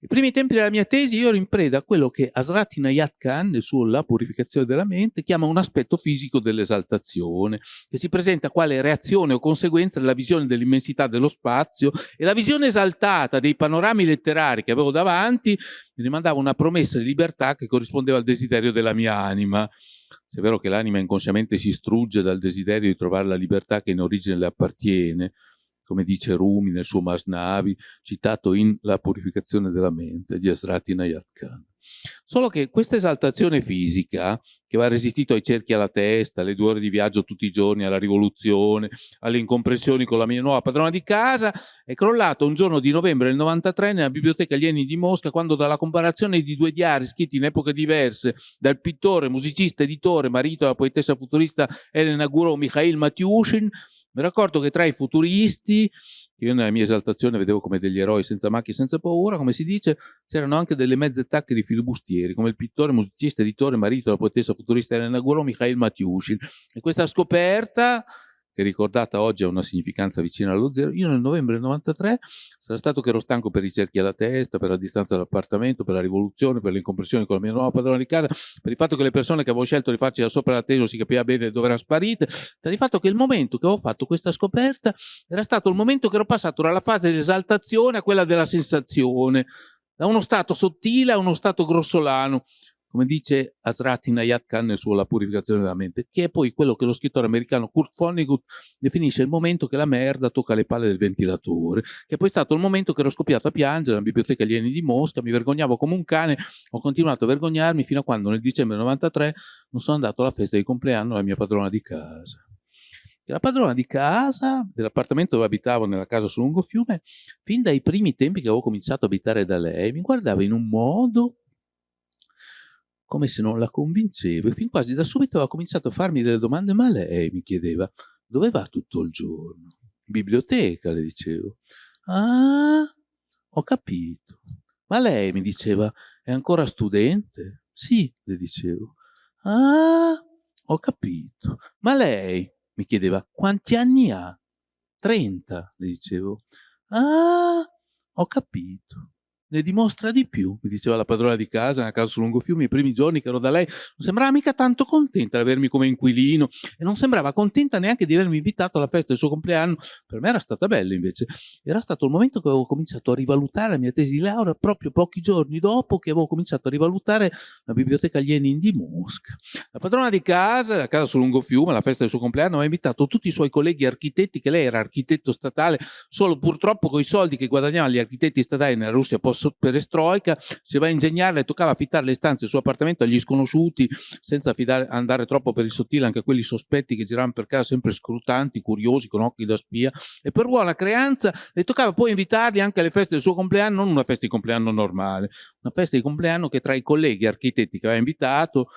Speaker 2: I primi tempi della mia tesi io ero in preda a quello che Asrati Nayat Khan, nel suo La purificazione della mente, chiama un aspetto fisico dell'esaltazione, che si presenta quale reazione o conseguenza della visione dell'immensità dello spazio e la visione esaltata dei panorami letterari che avevo davanti mi rimandava una promessa di libertà che corrispondeva al desiderio della mia anima. Se è vero che l'anima inconsciamente si strugge dal desiderio di trovare la libertà che in origine le appartiene, come dice Rumi nel suo Masnavi, citato in La purificazione della mente di Asrati Nayat. Solo che questa esaltazione fisica, che va resistito ai cerchi alla testa, alle due ore di viaggio tutti i giorni, alla rivoluzione, alle incomprensioni con la mia nuova padrona di casa, è crollato un giorno di novembre del 93 nella biblioteca Lieni di Mosca, quando dalla comparazione di due diari scritti in epoche diverse dal pittore, musicista, editore, marito della poetessa futurista Elena Gurov Mikhail Matyushin, mi raccordo che tra i futuristi, io nella mia esaltazione vedevo come degli eroi senza macchie senza paura, come si dice, c'erano anche delle mezze tacche di filibustieri, come il pittore, musicista, editore, marito della poetessa futurista Elena Guro, Mikhail Matyushin. E questa scoperta che ricordata oggi ha una significanza vicina allo zero, io nel novembre del 93 sarà stato che ero stanco per i cerchi alla testa, per la distanza dall'appartamento, per la rivoluzione, per le incompressioni con la mia nuova padrona di casa, per il fatto che le persone che avevo scelto di farci da sopra l'atteso si capiva bene dove erano sparite, per il fatto che il momento che avevo fatto questa scoperta era stato il momento che ero passato dalla fase dell'esaltazione a quella della sensazione, da uno stato sottile a uno stato grossolano, come dice Asrati Nayat Khan nel suo La purificazione della mente, che è poi quello che lo scrittore americano Kurt Vonnegut definisce il momento che la merda tocca le palle del ventilatore, che è poi stato il momento che ero scoppiato a piangere nella biblioteca Alieni di Mosca, mi vergognavo come un cane, ho continuato a vergognarmi fino a quando nel dicembre 93 non sono andato alla festa di compleanno della mia padrona di casa. La padrona di casa, dell'appartamento dove abitavo nella casa sul lungofiume, fin dai primi tempi che avevo cominciato a abitare da lei, mi guardava in un modo come se non la convincevo e fin quasi da subito aveva cominciato a farmi delle domande, ma lei mi chiedeva, dove va tutto il giorno? Biblioteca, le dicevo. Ah, ho capito. Ma lei mi diceva, è ancora studente? Sì, le dicevo. Ah, ho capito. Ma lei mi chiedeva, quanti anni ha? Trenta, le dicevo. Ah, ho capito. Ne dimostra di più, mi diceva la padrona di casa, nella casa su Lungofiume, i primi giorni che ero da lei, non sembrava mica tanto contenta di avermi come inquilino e non sembrava contenta neanche di avermi invitato alla festa del suo compleanno. Per me era stata bella invece. Era stato il momento che avevo cominciato a rivalutare la mia tesi di laurea proprio pochi giorni dopo che avevo cominciato a rivalutare la biblioteca Lenin di Mosca. La padrona di casa, la casa su Lungofiume, alla festa del suo compleanno, ha invitato tutti i suoi colleghi architetti, che lei era architetto statale, solo purtroppo con i soldi che guadagnavano gli architetti statali nella Russia post-perestroica, se va a ingegnare le toccava affittare le stanze del suo appartamento agli sconosciuti, senza affidare, andare troppo per il sottile anche quelli sospetti che giravano per casa sempre scrutanti, curiosi, con occhi da spia. E per buona creanza le toccava poi invitarli anche alle feste del suo compleanno, non una festa di compleanno normale, una festa di compleanno che tra i colleghi architetti che aveva invitato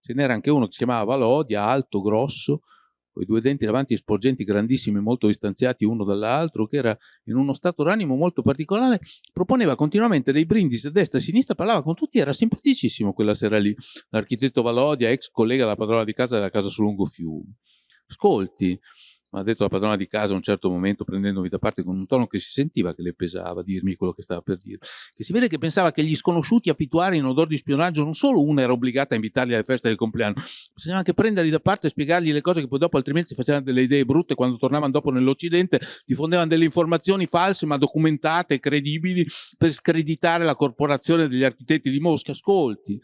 Speaker 2: ce n'era anche uno che si chiamava Valodia, alto, grosso, con i due denti davanti sporgenti grandissimi, molto distanziati uno dall'altro, che era in uno stato d'animo molto particolare, proponeva continuamente dei brindisi a destra e a sinistra, parlava con tutti, era simpaticissimo quella sera lì. L'architetto Valodia, ex collega della padrona di casa della casa su Lungo Fiume. Ascolti, ha detto la padrona di casa a un certo momento prendendomi da parte con un tono che si sentiva che le pesava dirmi quello che stava per dire che si vede che pensava che gli sconosciuti affittuari in odore di spionaggio non solo una era obbligata a invitarli alle feste del compleanno bisognava anche prenderli da parte e spiegargli le cose che poi dopo altrimenti si facevano delle idee brutte quando tornavano dopo nell'Occidente diffondevano delle informazioni false ma documentate e credibili per screditare la corporazione degli architetti di Mosca. Ascolti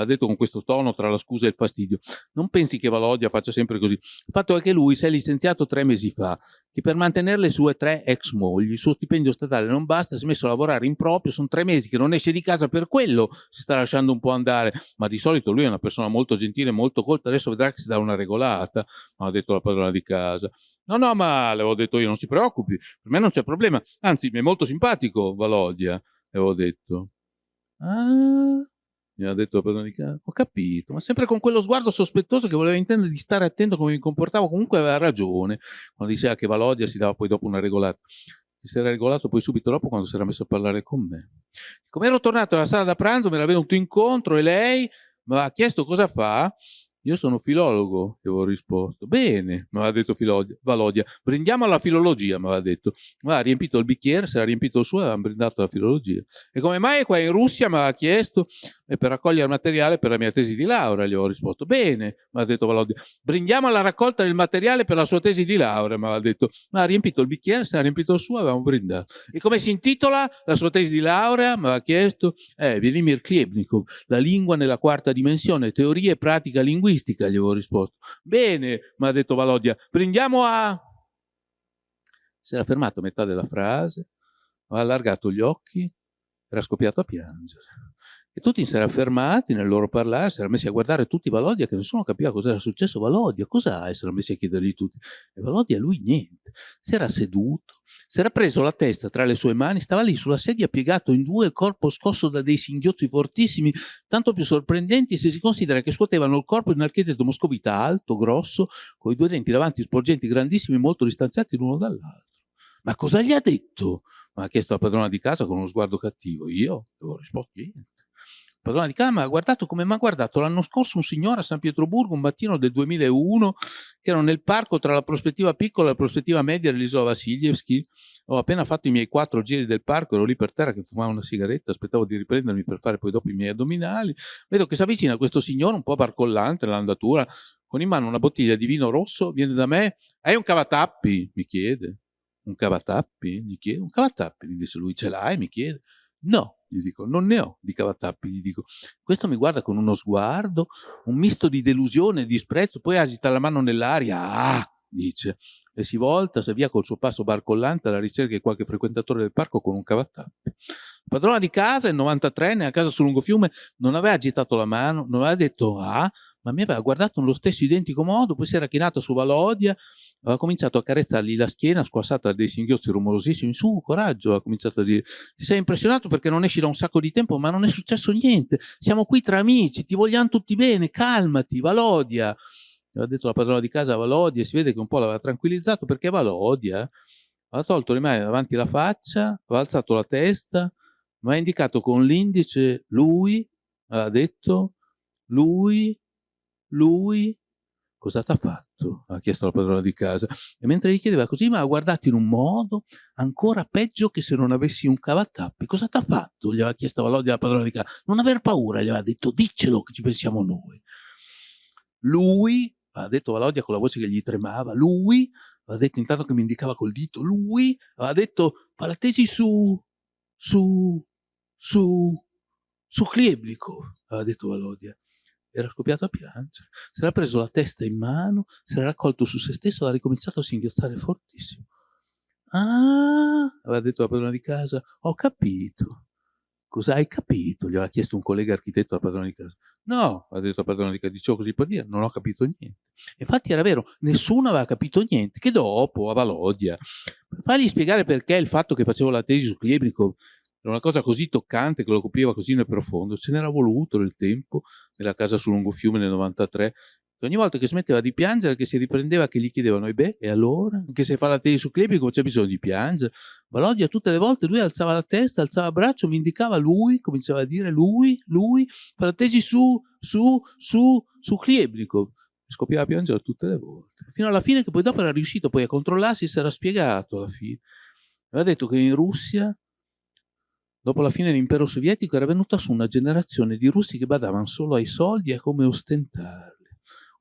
Speaker 2: ha detto con questo tono tra la scusa e il fastidio. Non pensi che Valodia faccia sempre così. Il fatto è che lui si è licenziato tre mesi fa, che per mantenere le sue tre ex mogli, il suo stipendio statale non basta, si è messo a lavorare in proprio, sono tre mesi che non esce di casa per quello, si sta lasciando un po' andare, ma di solito lui è una persona molto gentile, molto colta, adesso vedrà che si dà una regolata, ha detto la padrona di casa. No, no, ma le ho detto io, non si preoccupi, per me non c'è problema, anzi mi è molto simpatico Valodia, le avevo detto. Ah, mi ha detto la casa. Ho capito, ma sempre con quello sguardo sospettoso che voleva intendere di stare attento come mi comportavo. Comunque aveva ragione quando diceva che Valodia si dava poi dopo una regolata. Si era regolato poi subito dopo quando si era messo a parlare con me. Come ero tornato alla sala da pranzo, mi era venuto incontro e lei mi ha chiesto cosa fa io sono filologo, gli avevo risposto. Bene, mi aveva detto Filodia, Valodia, brindiamo alla filologia, mi aveva detto. Ma ha riempito il bicchiere, si era riempito il suo avevamo brindato alla filologia. E come mai qua in Russia mi aveva chiesto? E per raccogliere materiale per la mia tesi di laurea, gli avevo risposto. Bene, mi ha detto Valodia, brindiamo alla raccolta del materiale per la sua tesi di laurea, mi aveva detto. Ma ha riempito il bicchiere, si era riempito il suo avevamo brindato. E come si intitola la sua tesi di laurea? Mi aveva chiesto. Eh, Vladimir Klebnikov, la lingua nella quarta dimensione, teoria e pratica linguistica gli avevo risposto. Bene, mi ha detto Valodia, prendiamo a... Si era fermato a metà della frase, ha allargato gli occhi, era scoppiato a piangere. E tutti si erano fermati nel loro parlare, si erano messi a guardare tutti Valodia, che nessuno capiva cosa era successo. Valodia, cos'ha? E si erano messi a chiedergli tutti. E Valodia, lui niente. Si era seduto, si era preso la testa tra le sue mani, stava lì sulla sedia piegato in due, il corpo scosso da dei singhiozzi fortissimi, tanto più sorprendenti se si considera che scuotevano il corpo di un architetto moscovita alto, grosso, con i due denti davanti sporgenti grandissimi, molto distanziati l'uno dall'altro. Ma cosa gli ha detto? Mi ha chiesto la padrona di casa con uno sguardo cattivo. Io avevo risposto niente padrona di casa mi ha guardato come mi ha guardato l'anno scorso un signore a San Pietroburgo, un mattino del 2001, che ero nel parco tra la prospettiva piccola e la prospettiva media dell'isola Vassiljevski. Ho appena fatto i miei quattro giri del parco, ero lì per terra che fumavo una sigaretta, aspettavo di riprendermi per fare poi dopo i miei addominali. Vedo che si avvicina questo signore un po' barcollante nell'andatura, con in mano una bottiglia di vino rosso, viene da me, hai un cavatappi? Mi chiede. Un cavatappi? Gli chiede. Un cavatappi? Gli dice lui, ce l'hai? Mi chiede. No, gli dico, non ne ho di cavatappi, gli dico. Questo mi guarda con uno sguardo, un misto di delusione e disprezzo, poi agita la mano nell'aria, ah, dice, e si volta, si via col suo passo barcollante alla ricerca di qualche frequentatore del parco con un cavatappi. Padrona di casa, il 93enne, a casa sul lungofiume, non aveva agitato la mano, non aveva detto ah, ma mi aveva guardato nello stesso identico modo, poi si era chinato su Valodia, aveva cominciato a carezzargli la schiena squassata da dei singhiozzi rumorosissimi, su, coraggio, ha cominciato a dire, ti sei impressionato perché non esci da un sacco di tempo, ma non è successo niente, siamo qui tra amici, ti vogliamo tutti bene, calmati, Valodia. Aveva detto la padrona di casa Valodia, si vede che un po' l'aveva tranquillizzato perché Valodia aveva tolto le mani davanti alla faccia, aveva alzato la testa, mi ha indicato con l'indice lui, aveva detto lui lui cosa ti ha fatto? Ha chiesto la padrona di casa. E mentre gli chiedeva così, mi ha guardato in un modo ancora peggio che se non avessi un cavatappi. Cosa ti ha fatto? Gli aveva chiesto Valodi la padrona di casa. Non aver paura, gli aveva detto, diccelo che ci pensiamo noi. Lui, ha detto Valodia con la voce che gli tremava, lui, aveva detto intanto che mi indicava col dito, lui aveva detto, fa la tesi su, su, su, su Kleblikov, aveva detto Valodia era scoppiato a piangere, si era preso la testa in mano, si era raccolto su se stesso e ha ricominciato a singhiozzare fortissimo. Ah, aveva detto la padrona di casa, ho capito. Cosa hai capito? Gli aveva chiesto un collega architetto alla padrona di casa. No, ha detto la padrona di casa, dicevo così per dire, non ho capito niente. Infatti era vero, nessuno aveva capito niente, che dopo, a Valodia, fargli spiegare perché il fatto che facevo la tesi su Klebnikov era una cosa così toccante che lo copriva così nel profondo, ce n'era voluto nel tempo, nella casa sul lungofiume nel 93, ogni volta che smetteva di piangere, che si riprendeva, che gli chiedevano, e beh, e allora? Che se fa la tele su Klebico c'è bisogno di piangere? Valodia tutte le volte lui alzava la testa, alzava il braccio, mi indicava lui, cominciava a dire lui, lui, fa la tesi su, su, su, su Klebico. Scoppiava a piangere tutte le volte. Fino alla fine che poi dopo era riuscito poi a controllarsi e si era spiegato alla fine. Aveva detto che in Russia Dopo la fine dell'impero sovietico era venuta su una generazione di russi che badavano solo ai soldi e a come ostentarli.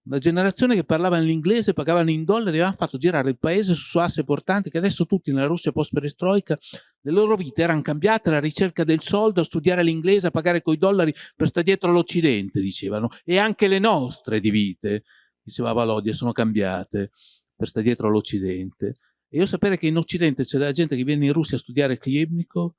Speaker 2: Una generazione che parlava l'inglese, pagavano in dollari e aveva fatto girare il paese su asse portanti che adesso tutti nella Russia post-perestroica le loro vite erano cambiate alla ricerca del soldo, a studiare l'inglese, a pagare coi dollari per stare dietro all'Occidente, dicevano. E anche le nostre di vite, diceva Valodia, sono cambiate per stare dietro all'Occidente. E io sapere che in Occidente c'è della gente che viene in Russia a studiare Klebnikov,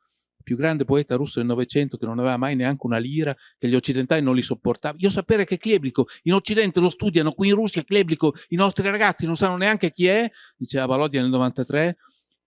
Speaker 2: più grande poeta russo del Novecento che non aveva mai neanche una lira, che gli occidentali non li sopportavano. Io sapere che Kleblico in Occidente lo studiano, qui in Russia Kleblico i nostri ragazzi non sanno neanche chi è, diceva Valodia nel 93,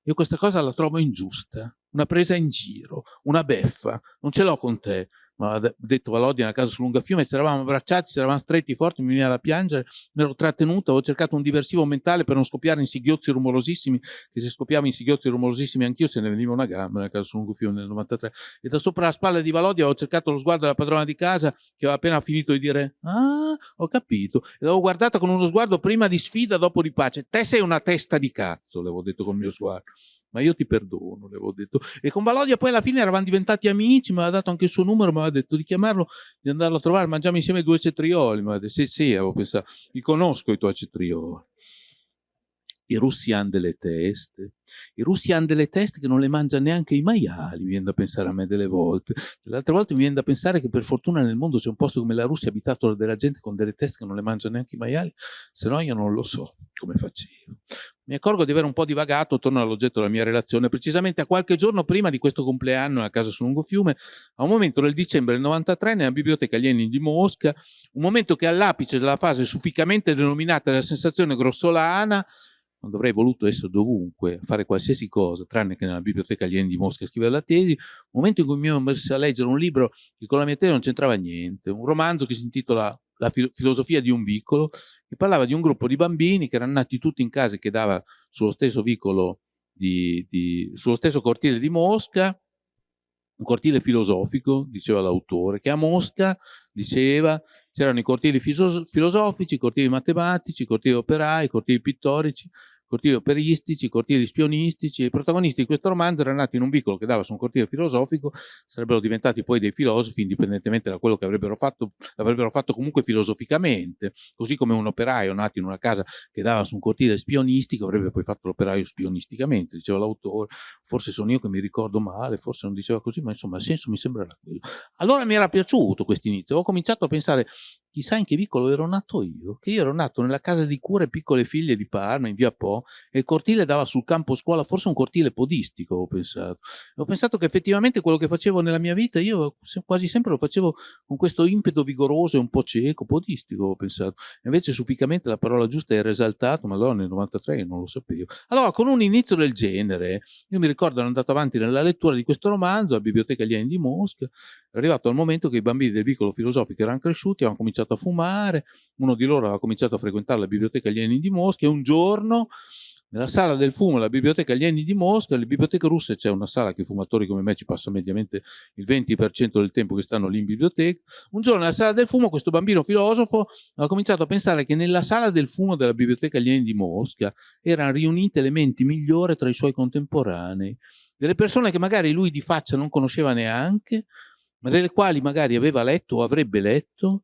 Speaker 2: io questa cosa la trovo ingiusta, una presa in giro, una beffa, non ce l'ho con te ma ha detto Valodi nella casa su Lungafiume, ci eravamo abbracciati, ci eravamo stretti forti, mi veniva da piangere, mi ero trattenuto, avevo cercato un diversivo mentale per non scoppiare in singhiozzi rumorosissimi, che se scoppiavo in singhiozzi rumorosissimi anch'io se ne veniva una gamba nella casa su Lungafiume nel 93. E da sopra la spalla di Valodi avevo cercato lo sguardo della padrona di casa che aveva appena finito di dire ah, ho capito. E l'avevo guardata con uno sguardo prima di sfida, dopo di pace. Te sei una testa di cazzo, le avevo detto col mio sguardo ma io ti perdono, le avevo detto. E con Valodia poi alla fine eravamo diventati amici, mi aveva dato anche il suo numero, mi aveva detto di chiamarlo, di andarlo a trovare, mangiamo insieme due cetrioli, mi aveva detto, sì sì, avevo pensato, li conosco i tuoi cetrioli. I russi hanno delle teste, i russi hanno delle teste che non le mangiano neanche i maiali, mi viene da pensare a me delle volte. L'altra volta mi viene da pensare che per fortuna nel mondo c'è un posto come la Russia abitato della gente con delle teste che non le mangiano neanche i maiali, se no io non lo so come facevo. Mi accorgo di aver un po' divagato, torno all'oggetto della mia relazione, precisamente a qualche giorno prima di questo compleanno a casa su Lungofiume, a un momento del dicembre del 93 nella biblioteca Lenin di Mosca, un momento che all'apice della fase sufficamente denominata della sensazione grossolana, non dovrei voluto essere dovunque, fare qualsiasi cosa, tranne che nella biblioteca alieni di Mosca scrivere la tesi, un momento in cui mi ero messo a leggere un libro che con la mia tesi non c'entrava niente, un romanzo che si intitola La filosofia di un vicolo, che parlava di un gruppo di bambini che erano nati tutti in case che dava sullo stesso vicolo, di, di, sullo stesso cortile di Mosca, un cortile filosofico, diceva l'autore, che a Mosca, diceva, c'erano i cortili filosofici, i cortili matematici, i cortili operai, i cortili pittorici, cortili operistici, cortili spionistici, i protagonisti di questo romanzo erano nati in un vicolo che dava su un cortile filosofico, sarebbero diventati poi dei filosofi, indipendentemente da quello che avrebbero fatto, l'avrebbero fatto comunque filosoficamente, così come un operaio nato in una casa che dava su un cortile spionistico avrebbe poi fatto l'operaio spionisticamente, diceva l'autore, forse sono io che mi ricordo male, forse non diceva così, ma insomma il senso mi sembrerà quello. Allora mi era piaciuto questo inizio, ho cominciato a pensare, chissà in che vicolo ero nato io, che io ero nato nella casa di cure piccole figlie di Parma, in via Po, e il cortile dava sul campo scuola, forse un cortile podistico, ho pensato. ho pensato che effettivamente quello che facevo nella mia vita, io quasi sempre lo facevo con questo impeto vigoroso e un po' cieco, podistico, ho pensato. Invece sufficamente la parola giusta era esaltato, ma allora nel 93 non lo sapevo. Allora, con un inizio del genere, io mi ricordo ero andato avanti nella lettura di questo romanzo, alla Biblioteca Alieni di Mosca, è arrivato al momento che i bambini del vicolo filosofico erano cresciuti, avevano cominciato a fumare, uno di loro aveva cominciato a frequentare la Biblioteca Alieni di Mosca e un giorno nella sala del fumo della biblioteca Alieni di Mosca, nelle biblioteche russe c'è una sala che i fumatori come me ci passano mediamente il 20% del tempo che stanno lì in biblioteca. Un giorno nella sala del fumo questo bambino filosofo ha cominciato a pensare che nella sala del fumo della biblioteca Alieni di Mosca erano riunite le menti migliori tra i suoi contemporanei, delle persone che magari lui di faccia non conosceva neanche, ma delle quali magari aveva letto o avrebbe letto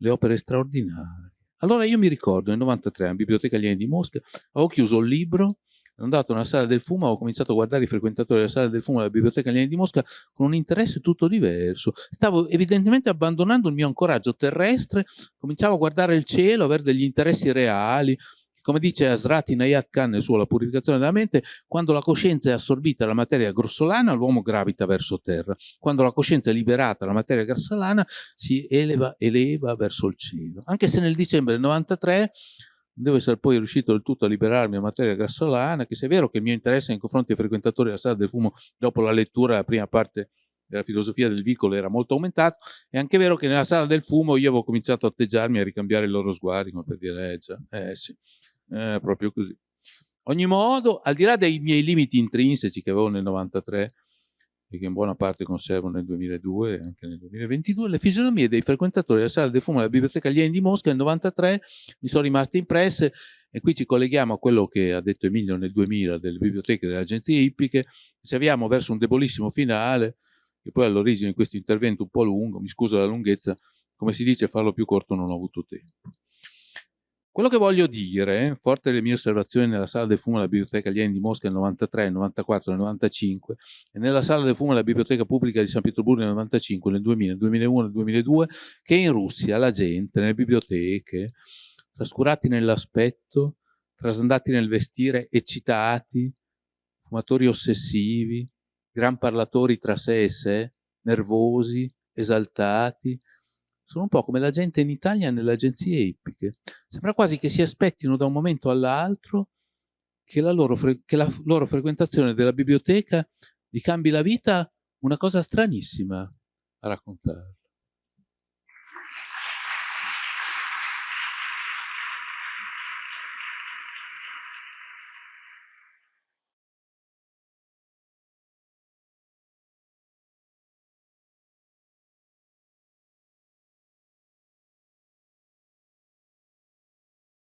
Speaker 2: le opere straordinarie. Allora io mi ricordo, nel 93, alla Biblioteca Alieni di Mosca, avevo chiuso il libro, sono andato nella sala del fumo, ho cominciato a guardare i frequentatori della sala del fumo della Biblioteca Alieni di Mosca con un interesse tutto diverso. Stavo evidentemente abbandonando il mio ancoraggio terrestre, cominciavo a guardare il cielo, avere degli interessi reali, come dice Asrati Nayat Khan nel suo La purificazione della mente, quando la coscienza è assorbita dalla materia grossolana, l'uomo gravita verso terra. Quando la coscienza è liberata dalla materia grossolana, si eleva, eleva verso il cielo. Anche se nel dicembre del 93 devo essere poi riuscito del tutto a liberarmi dalla materia grassolana, che se è vero che il mio interesse nei confronti dei frequentatori della sala del fumo dopo la lettura della prima parte della filosofia del vicolo era molto aumentato, è anche vero che nella sala del fumo io avevo cominciato a atteggiarmi, a ricambiare i loro sguardi, come per dire, eh, già, eh sì, eh, proprio così. Ogni modo, al di là dei miei limiti intrinseci che avevo nel 93 e che in buona parte conservo nel 2002 e anche nel 2022, le fisionomie dei frequentatori della sala del fumo della Biblioteca Alieni di Mosca nel 93 mi sono rimaste impresse e qui ci colleghiamo a quello che ha detto Emilio nel 2000 delle biblioteche delle agenzie ippiche, se avviamo verso un debolissimo finale, che poi all'origine di questo intervento un po' lungo, mi scuso la lunghezza, come si dice farlo più corto non ho avuto tempo. Quello che voglio dire, forte delle mie osservazioni nella sala del fumo della Biblioteca Alieni di Mosca nel 93, nel 94, nel 95 e nella sala del fumo della Biblioteca Pubblica di San Pietroburgo nel 95, nel 2000, nel 2001, nel 2002, che in Russia la gente, nelle biblioteche, trascurati nell'aspetto, trasandati nel vestire, eccitati, fumatori ossessivi, gran parlatori tra sé e sé, nervosi, esaltati, sono un po' come la gente in Italia nelle agenzie ippiche. Sembra quasi che si aspettino da un momento all'altro che, che la loro frequentazione della biblioteca gli cambi la vita una cosa stranissima a raccontare.